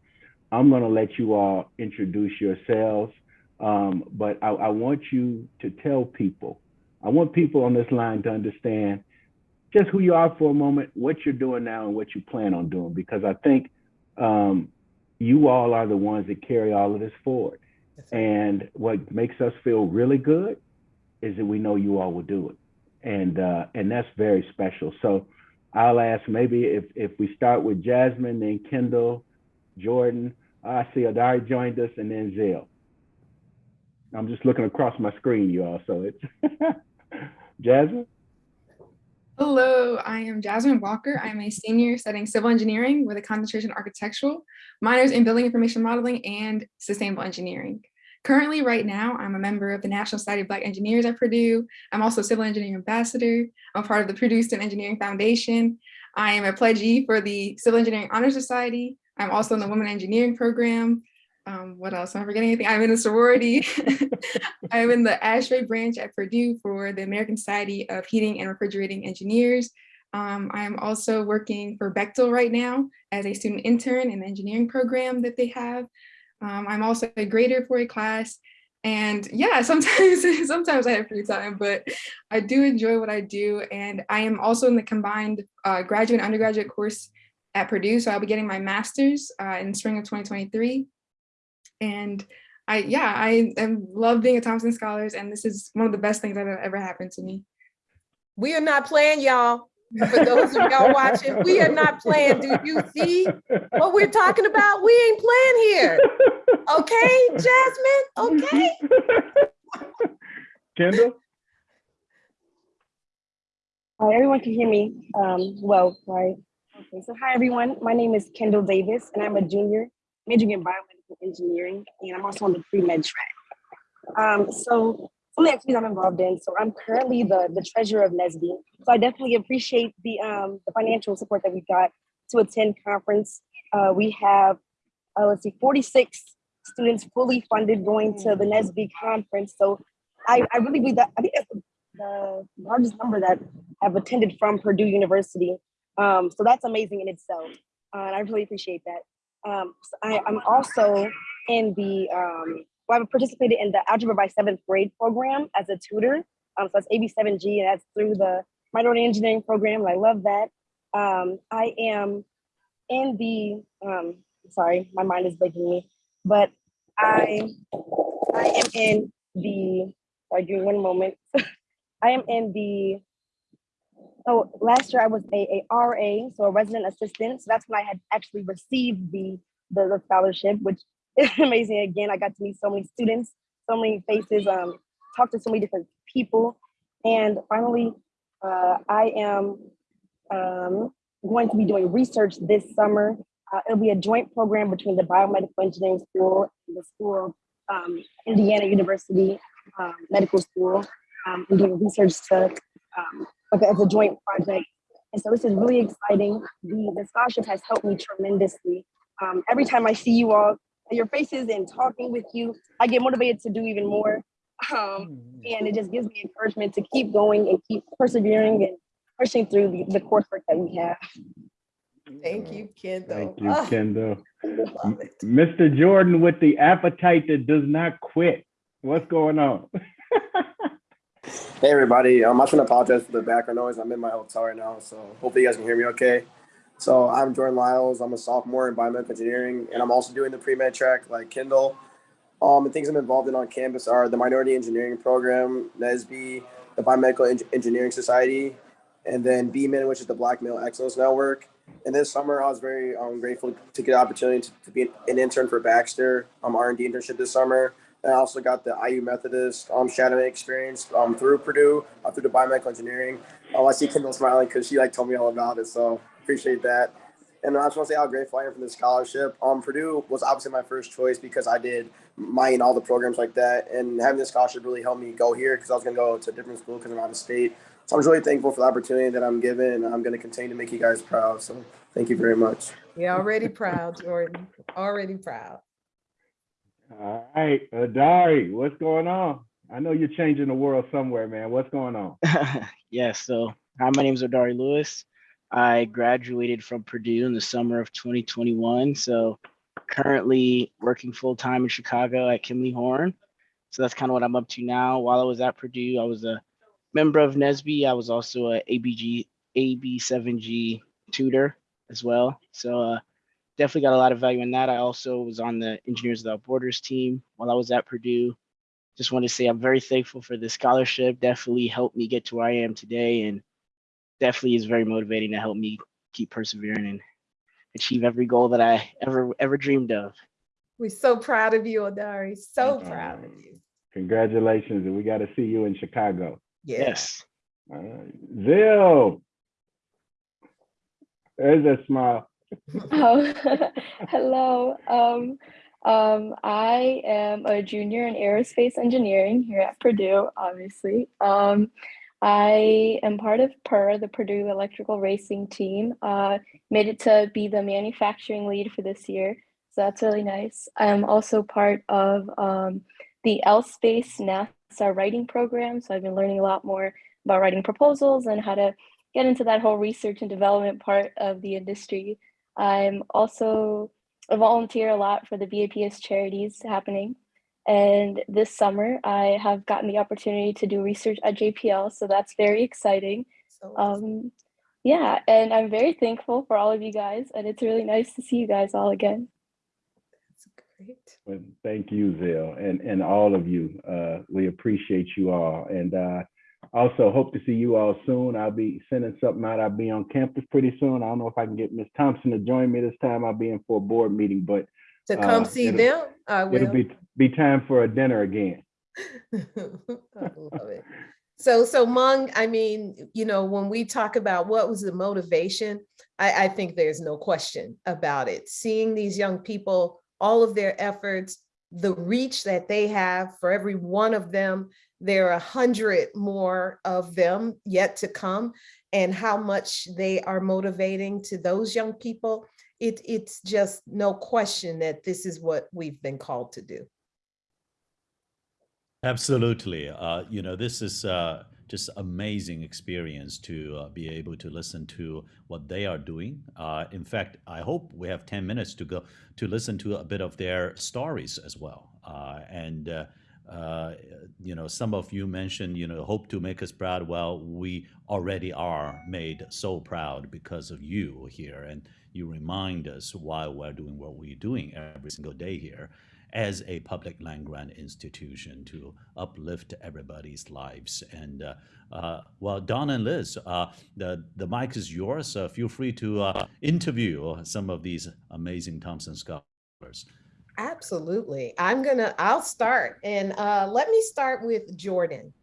[SPEAKER 3] I'm going to let you all introduce yourselves. Um, but I, I want you to tell people, I want people on this line to understand just who you are for a moment, what you're doing now, and what you plan on doing, because I think um, you all are the ones that carry all of this forward. And what makes us feel really good is that we know you all will do it, and uh, and that's very special. So I'll ask maybe if if we start with Jasmine, then Kendall, Jordan. I see Adari joined us, and then Zell. I'm just looking across my screen, you all. So it's Jasmine.
[SPEAKER 4] Hello, I am Jasmine Walker. I'm a senior studying civil engineering with a concentration in architectural, minors in building information modeling and sustainable engineering. Currently, right now, I'm a member of the National Society of Black Engineers at Purdue. I'm also a civil engineering ambassador. I'm part of the Purdue Student Engineering Foundation. I am a pledgee for the Civil Engineering Honor Society. I'm also in the Women Engineering Program. Um, what else? Am I forgetting anything? I'm in a sorority. I'm in the ASHRAE branch at Purdue for the American Society of Heating and Refrigerating Engineers. Um, I am also working for Bechtel right now as a student intern in the engineering program that they have. Um, I'm also a grader for a class. And yeah, sometimes, sometimes I have free time, but I do enjoy what I do. And I am also in the combined uh, graduate and undergraduate course at Purdue. So I'll be getting my master's uh, in spring of 2023. And I, yeah, I, I love being a Thompson Scholars, and this is one of the best things that have ever happened to me.
[SPEAKER 2] We are not playing, y'all. For those of y'all watching, we are not playing. Do you see what we're talking about? We ain't playing here. Okay, Jasmine? Okay.
[SPEAKER 3] Kendall.
[SPEAKER 5] Hi, everyone can hear me um, well, right? Okay, so hi, everyone. My name is Kendall Davis, and I'm a junior majoring in biomedical engineering, and I'm also on the pre-med track. Um, so some of the activities I'm involved in, so I'm currently the, the treasurer of NSBE. So I definitely appreciate the, um, the financial support that we got to attend conference. Uh, we have, uh, let's see, 46 students fully funded going to the NSBE conference. So I, I really believe that, I think that's the, the largest number that have attended from Purdue University. Um, so that's amazing in itself. Uh, and I really appreciate that. Um, so I, I'm also in the, um, well, I've participated in the Algebra by Seventh Grade program as a tutor. Um, so that's AB7G, and that's through the Minority Engineering program, and I love that. Um, I am in the, um, sorry, my mind is breaking me, but I, I am in the, sorry, give me one moment. I am in the so last year I was a, a RA, so a resident assistant. So that's when I had actually received the, the, the scholarship, which amazing. Again, I got to meet so many students, so many faces, um, talk to so many different people. And finally, uh, I am um, going to be doing research this summer. Uh, it'll be a joint program between the Biomedical Engineering School and the School of um, Indiana University um, Medical School. Um, I'm doing research to um, like as a joint project. And so this is really exciting. The, the scholarship has helped me tremendously. Um, every time I see you all, your faces and talking with you, I get motivated to do even more. Um, and it just gives me encouragement to keep going and keep persevering and pushing through the, the coursework that we have.
[SPEAKER 2] Thank you, Kendall.
[SPEAKER 3] Thank you,
[SPEAKER 2] Oh,
[SPEAKER 3] Kendall.
[SPEAKER 2] love it.
[SPEAKER 3] Mr. Jordan with the appetite that does not quit. What's going on?
[SPEAKER 6] Hey everybody, um, I just want to apologize for the background noise. I'm in my hotel right now, so hopefully you guys can hear me okay. So I'm Jordan Lyles. I'm a sophomore in biomedical engineering, and I'm also doing the pre-med track like Kendall. Um, and things I'm involved in on campus are the Minority Engineering Program, NSBE, the Biomedical Eng- Engineering Society, and then BMEN, which is the Black Male Excellence Network. And this summer, I was very um, grateful to get the opportunity to, to be an intern for Baxter, um, R&D internship this summer. And I also got the IU Methodist um, shadowing experience um, through Purdue, uh, through the biomedical engineering. Um, I see Kendall smiling because she like told me all about it, so appreciate that. And I just want to say how grateful I am for this scholarship. Um, Purdue was obviously my first choice because I did mine all the programs like that, and having this scholarship really helped me go here because I was going to go to a different school because I'm out of state. So I'm just really thankful for the opportunity that I'm given, and I'm going to continue to make you guys proud. So thank you very much.
[SPEAKER 2] You're already proud, Jordan. Already proud.
[SPEAKER 3] All right, Adari, what's going on? I know you're changing the world somewhere, man. What's going on?
[SPEAKER 7] yes, so hi, my name is Odari Lewis. I graduated from Purdue in the summer of 2021. So currently working full time in Chicago at Kimley Horn. So that's kind of what I'm up to now. While I was at Purdue, I was a member of NSBE. I was also a ABG AB7G tutor as well. So uh, definitely got a lot of value in that. I also was on the Engineers Without Borders team while I was at Purdue. Just want to say I'm very thankful for this scholarship. Definitely helped me get to where I am today, and definitely is very motivating to help me keep persevering and achieve every goal that I ever ever dreamed of.
[SPEAKER 2] We're so proud of you, Adari. So
[SPEAKER 3] Thank you.
[SPEAKER 2] proud of you.
[SPEAKER 3] Congratulations, and we got to see you in Chicago.
[SPEAKER 7] Yes.
[SPEAKER 3] All right. Zill, there's a smile.
[SPEAKER 8] Oh, hello. Um, um, I am a junior in aerospace engineering here at Purdue, obviously. Um, I am part of PUR, the Purdue Electrical Racing Team. Uh, made it to be the manufacturing lead for this year, so that's really nice. I'm also part of um, the L-Space NASA writing program, so I've been learning a lot more about writing proposals and how to get into that whole research and development part of the industry. I'm also a volunteer a lot for the BAPS charities happening. And this summer, I have gotten the opportunity to do research at JPL, so that's very exciting.
[SPEAKER 2] So
[SPEAKER 8] Um, yeah, and I'm very thankful for all of you guys, and it's really nice to see you guys all again.
[SPEAKER 2] that's great.
[SPEAKER 3] Well, thank you, Zill, and and all of you. Uh, we appreciate you all, and uh, also hope to see you all soon. I'll be sending something out. I'll be on campus pretty soon. I don't know if I can get Miss Thompson to join me this time. I'll be in for a board meeting, but
[SPEAKER 2] To come
[SPEAKER 3] Uh,
[SPEAKER 2] see
[SPEAKER 3] it'll-
[SPEAKER 2] them, I will.
[SPEAKER 3] it'll be be time for a dinner again.
[SPEAKER 2] I love it. So, so Mung, I mean, you know, when we talk about what was the motivation, I, I think there's no question about it. Seeing these young people, all of their efforts, the reach that they have for every one of them, there are a hundred more of them yet to come, and how much they are motivating to those young people. It, it's just no question that this is what we've been called to do.
[SPEAKER 1] Absolutely. Uh, you know, this is uh, just amazing experience to uh, be able to listen to what they are doing. Uh, in fact, I hope we have 10 minutes to go to listen to a bit of their stories as well. Uh, and, uh, you know, some of you mentioned, you know, hope to make us proud. Well, we already are made so proud because of you here. And you remind us why we're doing what we're doing every single day here as a public land grant institution to uplift everybody's lives. And uh, uh, well, Don and Liz, uh, the the mic is yours. Uh, feel free to uh, interview some of these amazing Thompson scholars.
[SPEAKER 2] Absolutely. I'm gonna, I'll start and uh, let me start with Jordan.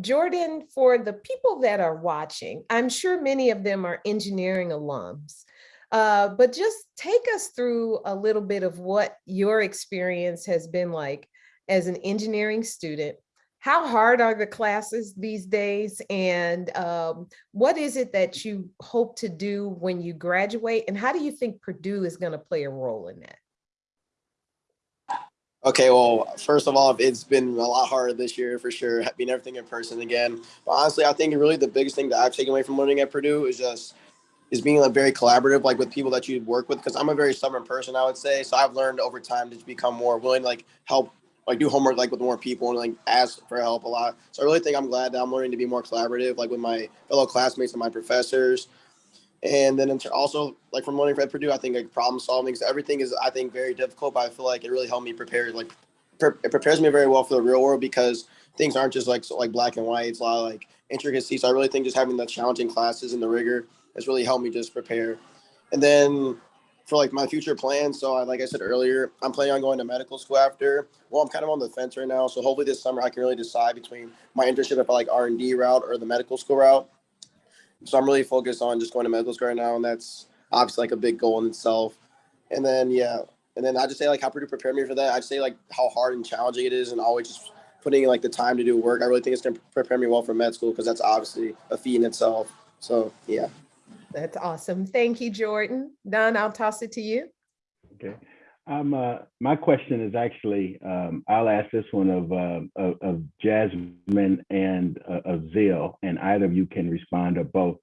[SPEAKER 2] Jordan, for the people that are watching, I'm sure many of them are engineering alums. Uh, but just take us through a little bit of what your experience has been like as an engineering student. How hard are the classes these days? And um, what is it that you hope to do when you graduate? And how do you think Purdue is gonna play a role in that?
[SPEAKER 6] Okay, well, first of all, it's been a lot harder this year for sure, being everything in person again. But honestly, I think really the biggest thing that I've taken away from learning at Purdue is just is being like very collaborative, like with people that you work with. Because I'm a very stubborn person, I would say. So I've learned over time to become more willing to like help like do homework like with more people and like ask for help a lot. So I really think I'm glad that I'm learning to be more collaborative, like with my fellow classmates and my professors. And then also like from learning at Purdue, I think like problem solving, because everything is I think very difficult, but I feel like it really helped me prepare. Like pre- it prepares me very well for the real world because things aren't just like so, like black and white. It's a lot of like intricacies. So I really think just having the challenging classes and the rigor has really helped me just prepare. And then for like my future plans, so I, like I said earlier, I'm planning on going to medical school after. Well, I'm kind of on the fence right now, so hopefully this summer I can really decide between my internship I like R and D route or the medical school route. So I'm really focused on just going to medical school right now, and that's obviously like a big goal in itself. And then yeah, and then I just say like how Purdue prepared me for that. I'd say like how hard and challenging it is, and always just putting in like the time to do work. I really think it's gonna prepare me well for med school because that's obviously a feat in itself. So yeah.
[SPEAKER 2] That's awesome. Thank you, Jordan. Don, I'll toss it to you.
[SPEAKER 3] Okay. Um, uh, my question is actually, um, I'll ask this one of, uh, of, of Jasmine and uh, of Zill, and either of you can respond or both.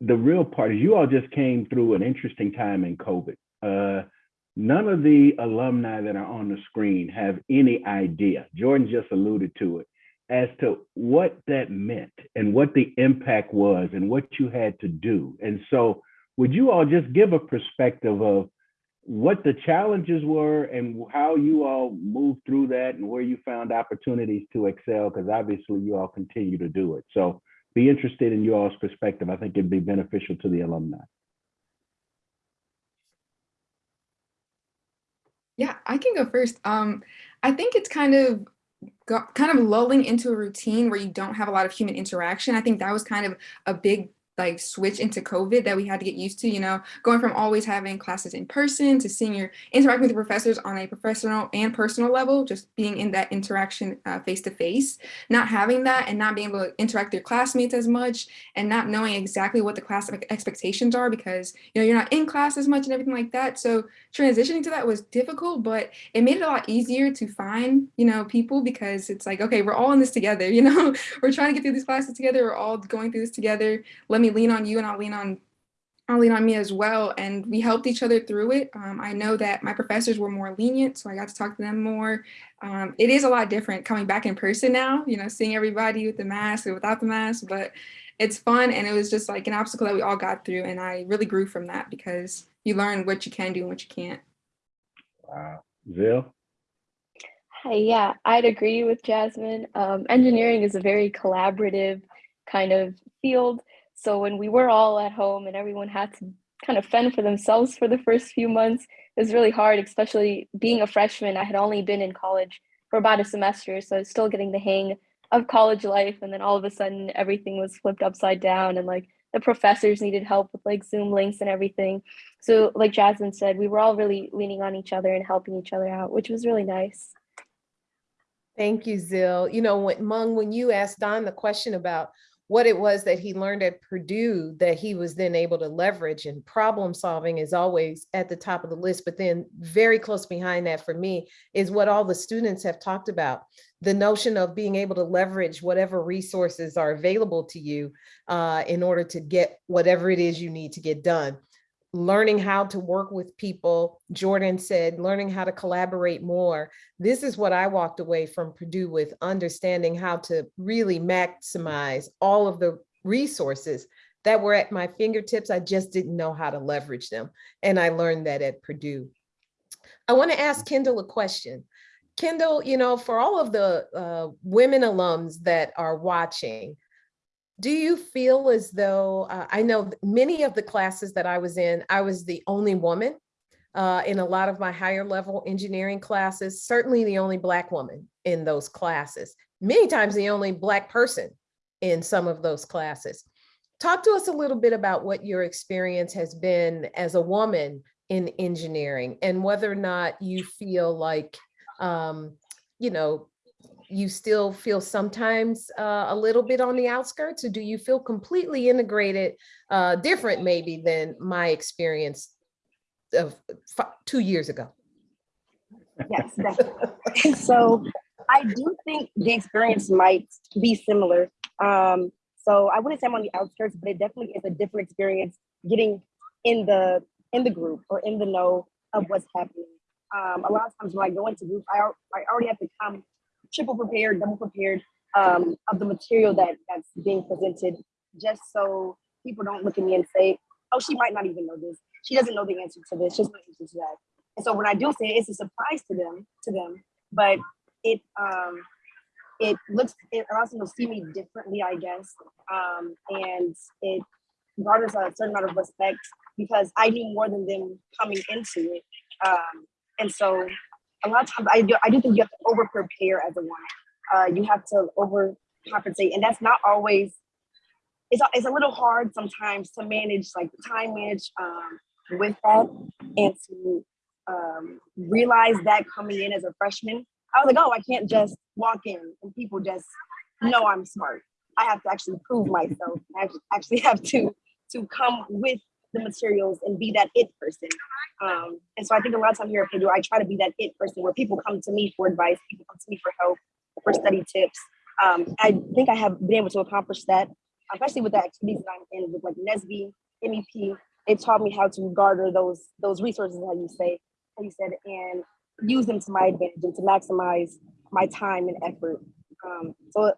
[SPEAKER 3] The real part is you all just came through an interesting time in COVID. Uh, none of the alumni that are on the screen have any idea. Jordan just alluded to it as to what that meant and what the impact was and what you had to do. And so, would you all just give a perspective of what the challenges were and how you all moved through that and where you found opportunities to excel? Because obviously, you all continue to do it. So, be interested in you all's perspective. I think it'd be beneficial to the alumni.
[SPEAKER 4] Yeah, I can go first. Um, I think it's kind of go, kind of lulling into a routine where you don't have a lot of human interaction. I think that was kind of a big like switch into COVID that we had to get used to, you know, going from always having classes in person to seeing your interacting with professors on a professional and personal level, just being in that interaction face to face, not having that and not being able to interact with your classmates as much and not knowing exactly what the class expectations are because, you know, you're not in class as much and everything like that. So transitioning to that was difficult, but it made it a lot easier to find, you know, people because it's like, okay, we're all in this together, you know, we're trying to get through these classes together. We're all going through this together. Let me lean on you and I'll lean on I'll lean on me as well. And we helped each other through it. Um, I know that my professors were more lenient, so I got to talk to them more. Um, it is a lot different coming back in person now, you know, seeing everybody with the mask or without the mask, but it's fun. And it was just like an obstacle that we all got through. And I really grew from that because you learn what you can do and what you can't.
[SPEAKER 3] Wow. Zill?
[SPEAKER 8] Hi, yeah, I'd agree with Jasmine. Um, engineering is a very collaborative kind of field. So when we were all at home and everyone had to kind of fend for themselves for the first few months, it was really hard, especially being a freshman. I had only been in college for about a semester, so I was still getting the hang of college life. And then all of a sudden, everything was flipped upside down, and like the professors needed help with like Zoom links and everything. So, like Jasmine said, we were all really leaning on each other and helping each other out, which was really nice.
[SPEAKER 2] Thank you, Zill. You know, when Mung, when you asked Don the question about what it was that he learned at Purdue that he was then able to leverage and problem solving is always at the top of the list. But then very close behind that for me is what all the students have talked about. The notion of being able to leverage whatever resources are available to you uh, in order to get whatever it is you need to get done learning how to work with people. Jordan said, learning how to collaborate more. This is what I walked away from Purdue with, understanding how to really maximize all of the resources that were at my fingertips. I just didn't know how to leverage them. And I learned that at Purdue. I wanna ask Kendall a question. Kendall, you know, for all of the uh, women alums that are watching, do you feel as though, uh, I know many of the classes that I was in, I was the only woman uh, in a lot of my higher level engineering classes, certainly the only Black woman in those classes, many times the only Black person in some of those classes. Talk to us a little bit about what your experience has been as a woman in engineering and whether or not you feel like, um, you know, you still feel sometimes uh, a little bit on the outskirts or do you feel completely integrated uh, different maybe than my experience of two years ago?
[SPEAKER 5] Yes definitely. so i do think the experience might be similar. Um, so i wouldn't say i'm on the outskirts but it definitely is a different experience getting in the in the group or in the know of what's happening. Um, a lot of times when I go into groups, I, I already have to come triple prepared, double prepared um, of the material that that's being presented, just so people don't look at me and say, "Oh, she might not even know this. She doesn't know the answer to this. She doesn't know the answer to that." And so when I do say it, it's a surprise to them, to them, but it um, it looks it allows them to see me differently, I guess, um, and it garners a certain amount of respect because I knew more than them coming into it. Um, and so a lot of times I do, I do think you have to over prepare as a woman. Uh, you have to over compensate. And that's not always, it's, a- it's a little hard sometimes to manage, like time manage um, with that and to um, realize that coming in as a freshman. I was like, oh, I can't just walk in and people just know I'm smart. I have to actually prove myself. I actually have to to come with the materials and be that it person. Um, and so I think a lot of time here at Purdue, I try to be that it person where people come to me for advice, people come to me for help, for study tips. Um, I think I have been able to accomplish that, especially with the activities that I'm in with like NSBE, MEP. It taught me how to garner those those resources, how you say, how you said, and use them to my advantage and to maximize my time and effort. Um, so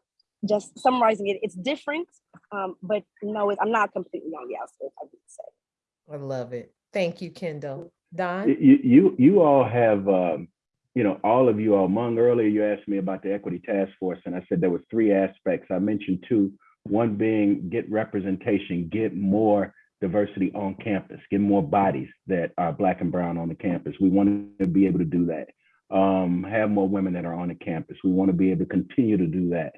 [SPEAKER 5] just summarizing it, it's different, um, but no, it- I'm not completely on the outside, I would say.
[SPEAKER 2] I love it. Thank you, Kendall. Don?
[SPEAKER 3] You, you, you all have, um, you know, all of you all, Mung, earlier you asked me about the equity task force, and I said there were three aspects. I mentioned two, one being get representation, get more diversity on campus, get more bodies that are black and brown on the campus. We want to be able to do that. Um, have more women that are on the campus. We want to be able to continue to do that.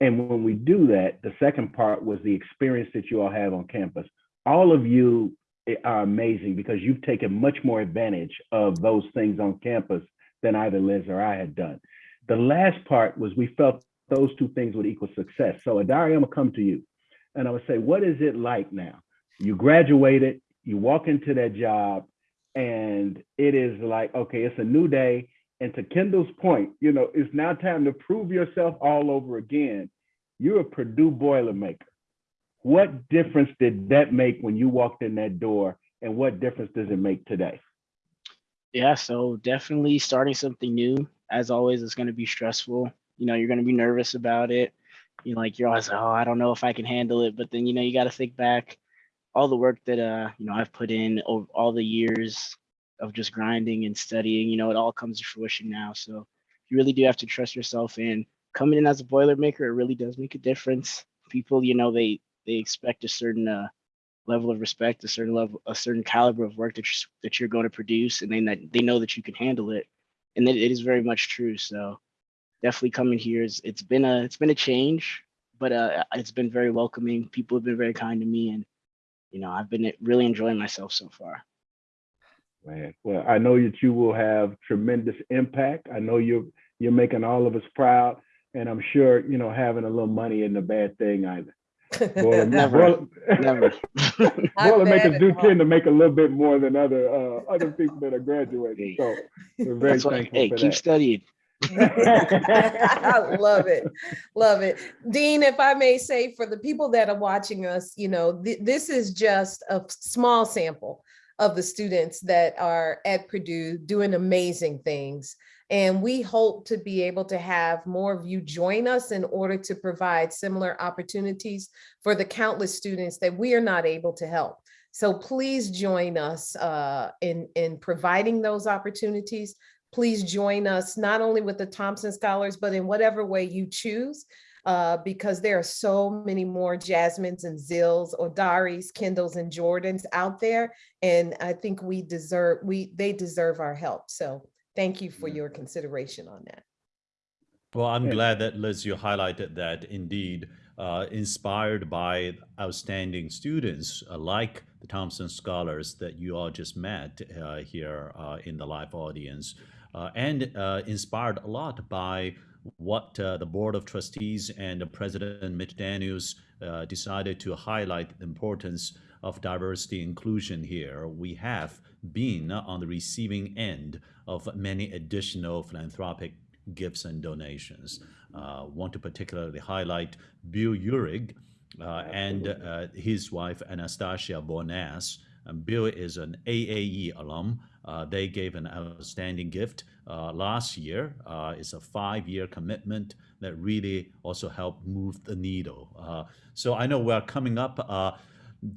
[SPEAKER 3] And when we do that, the second part was the experience that you all have on campus. All of you are amazing because you've taken much more advantage of those things on campus than either Liz or I had done. The last part was we felt those two things would equal success. So Adari, I'm gonna come to you and I would say, what is it like now? You graduated, you walk into that job and it is like, okay, it's a new day. And to Kendall's point, you know, it's now time to prove yourself all over again. You're a Purdue Boilermaker. What difference did that make when you walked in that door? And what difference does it make today?
[SPEAKER 7] Yeah, so definitely starting something new. As always, it's going to be stressful. You know, you're going to be nervous about it. You know, like you're always, oh, I don't know if I can handle it. But then, you know, you got to think back all the work that, uh, you know, I've put in over all the years of just grinding and studying. You know, it all comes to fruition now. So you really do have to trust yourself. And coming in as a Boilermaker, it really does make a difference. People, you know, they they expect a certain uh, level of respect, a certain level, a certain caliber of work that you're, that you're going to produce, and then that they know that you can handle it, and that it is very much true. So definitely coming here is it's been a it's been a change, but uh, it's been very welcoming. People have been very kind to me, and you know I've been really enjoying myself so far.
[SPEAKER 3] Man, well, I know that you will have tremendous impact. I know you're you're making all of us proud, and I'm sure you know having a little money isn't a bad thing either. Boiler-
[SPEAKER 7] Never.
[SPEAKER 3] boiler-
[SPEAKER 7] Never.
[SPEAKER 3] Boilermakers do tend to make a little bit more than other uh, other people that are graduating. So we're very
[SPEAKER 7] That's why, hey,
[SPEAKER 3] for
[SPEAKER 7] keep
[SPEAKER 3] that.
[SPEAKER 7] studying.
[SPEAKER 2] I love it. Love it. Dean, if I may say, for the people that are watching us, you know, th- this is just a small sample of the students that are at Purdue doing amazing things. And we hope to be able to have more of you join us in order to provide similar opportunities for the countless students that we are not able to help. So please join us uh, in, in providing those opportunities please join us not only with the Thompson Scholars, but in whatever way you choose, uh, because there are so many more Jasmines and Zills, Odaris, Kendalls, and Jordans out there. And I think we deserve, we, they deserve our help. So thank you for your consideration on that.
[SPEAKER 1] Well, I'm glad that Liz, you highlighted that indeed, uh, inspired by outstanding students uh, like the Thompson Scholars that you all just met uh, here uh, in the live audience, uh, and uh, inspired a lot by what uh, the Board of Trustees and the President Mitch Daniels uh, decided to highlight the importance of diversity inclusion here. We have been on the receiving end of many additional philanthropic gifts and donations. Uh, want to particularly highlight Bill Urig uh, and uh, his wife Anastasia Bonas. And Bill is an AAE alum, Uh, they gave an outstanding gift uh, last year. Uh, it's a five-year commitment that really also helped move the needle. Uh, so I know we're coming up uh,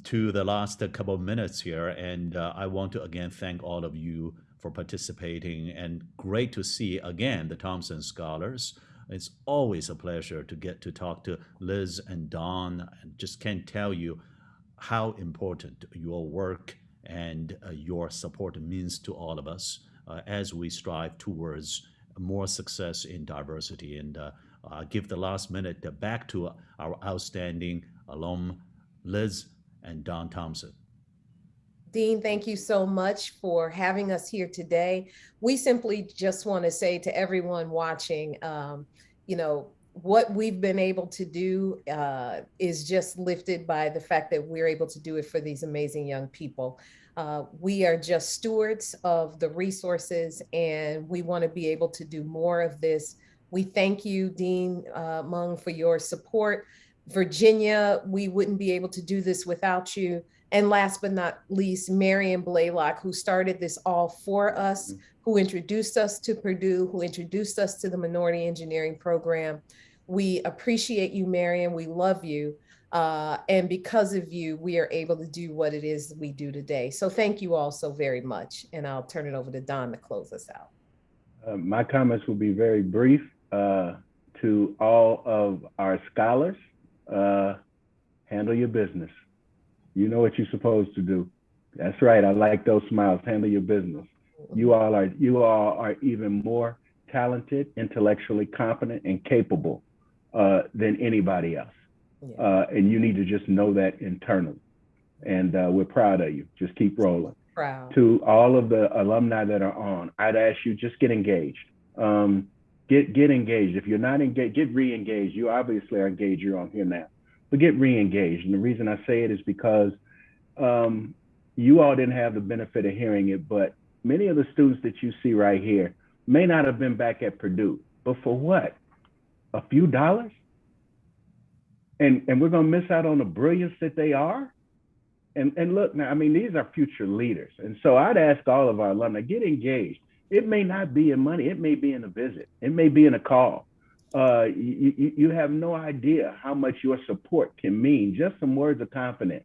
[SPEAKER 1] to the last couple of minutes here, and uh, I want to again thank all of you for participating, and great to see again the Thompson Scholars. It's always a pleasure to get to talk to Liz and Don. and just can't tell you how important your work and uh, your support means to all of us uh, as we strive towards more success in diversity. And uh, give the last minute back to our outstanding alum, Liz and Don Thompson.
[SPEAKER 2] Dean, thank you so much for having us here today. We simply just want to say to everyone watching, um, you know, what we've been able to do uh, is just lifted by the fact that we're able to do it for these amazing young people. Uh, we are just stewards of the resources and we want to be able to do more of this. We thank you, Dean uh, Mung, for your support. Virginia, we wouldn't be able to do this without you. And last but not least, Marion Blalock, who started this all for us, who introduced us to Purdue, who introduced us to the Minority Engineering Program. We appreciate you, Marion. We love you. Uh, and because of you, we are able to do what it is we do today. So thank you all so very much. And I'll turn it over to Don to close us out.
[SPEAKER 3] Uh, my comments will be very brief. Uh, to all of our scholars, uh, handle your business. You know what you're supposed to do. That's right. I like those smiles. Handle your business. You all are you all are even more talented, intellectually competent, and capable uh, than anybody else.
[SPEAKER 2] Yeah.
[SPEAKER 3] Uh, and you need to just know that internally. And uh, we're proud of you. Just keep rolling.
[SPEAKER 2] Proud.
[SPEAKER 3] To all of the alumni that are on, I'd ask you just get engaged. Um, get get engaged. If you're not engaged, get re-engaged. You obviously are engaged. You're on here now, but get re-engaged. And the reason I say it is because um, you all didn't have the benefit of hearing it, but many of the students that you see right here may not have been back at Purdue, but for what? A few dollars? And and we're gonna miss out on the brilliance that they are? And and look now, I mean, these are future leaders. And so I'd ask all of our alumni, get engaged. It may not be in money, it may be in a visit, it may be in a call. Uh, you, you, you have no idea how much your support can mean, just some words of confidence.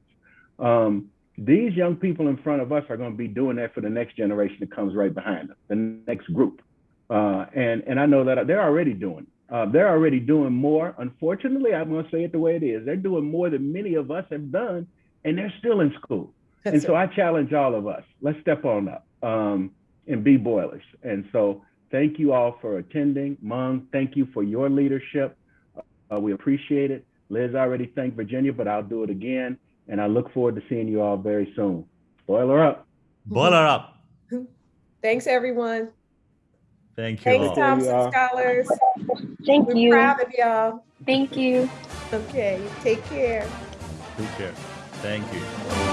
[SPEAKER 3] Um, these young people in front of us are going to be doing that for the next generation that comes right behind them, the next group. Uh, and, and I know that they're already doing uh, they're already doing more. Unfortunately, I'm going to say it the way it is. They're doing more than many of us have done, and they're still in school.
[SPEAKER 2] That's
[SPEAKER 3] and so
[SPEAKER 2] it.
[SPEAKER 3] I challenge all of us. Let's step on up um, and be boilers. And so thank you all for attending. Mung, thank you for your leadership. Uh, we appreciate it. Liz already thanked Virginia, but I'll do it again. And I look forward to seeing you all very soon. Boiler up.
[SPEAKER 1] Boiler up.
[SPEAKER 2] Thanks, everyone.
[SPEAKER 1] Thank you
[SPEAKER 2] Thanks,
[SPEAKER 1] all.
[SPEAKER 2] Thompson
[SPEAKER 3] y'all.
[SPEAKER 2] Scholars.
[SPEAKER 8] Thank
[SPEAKER 2] We're
[SPEAKER 8] you.
[SPEAKER 2] proud of y'all.
[SPEAKER 8] Thank you.
[SPEAKER 2] Okay, take care.
[SPEAKER 1] Take care. Thank you.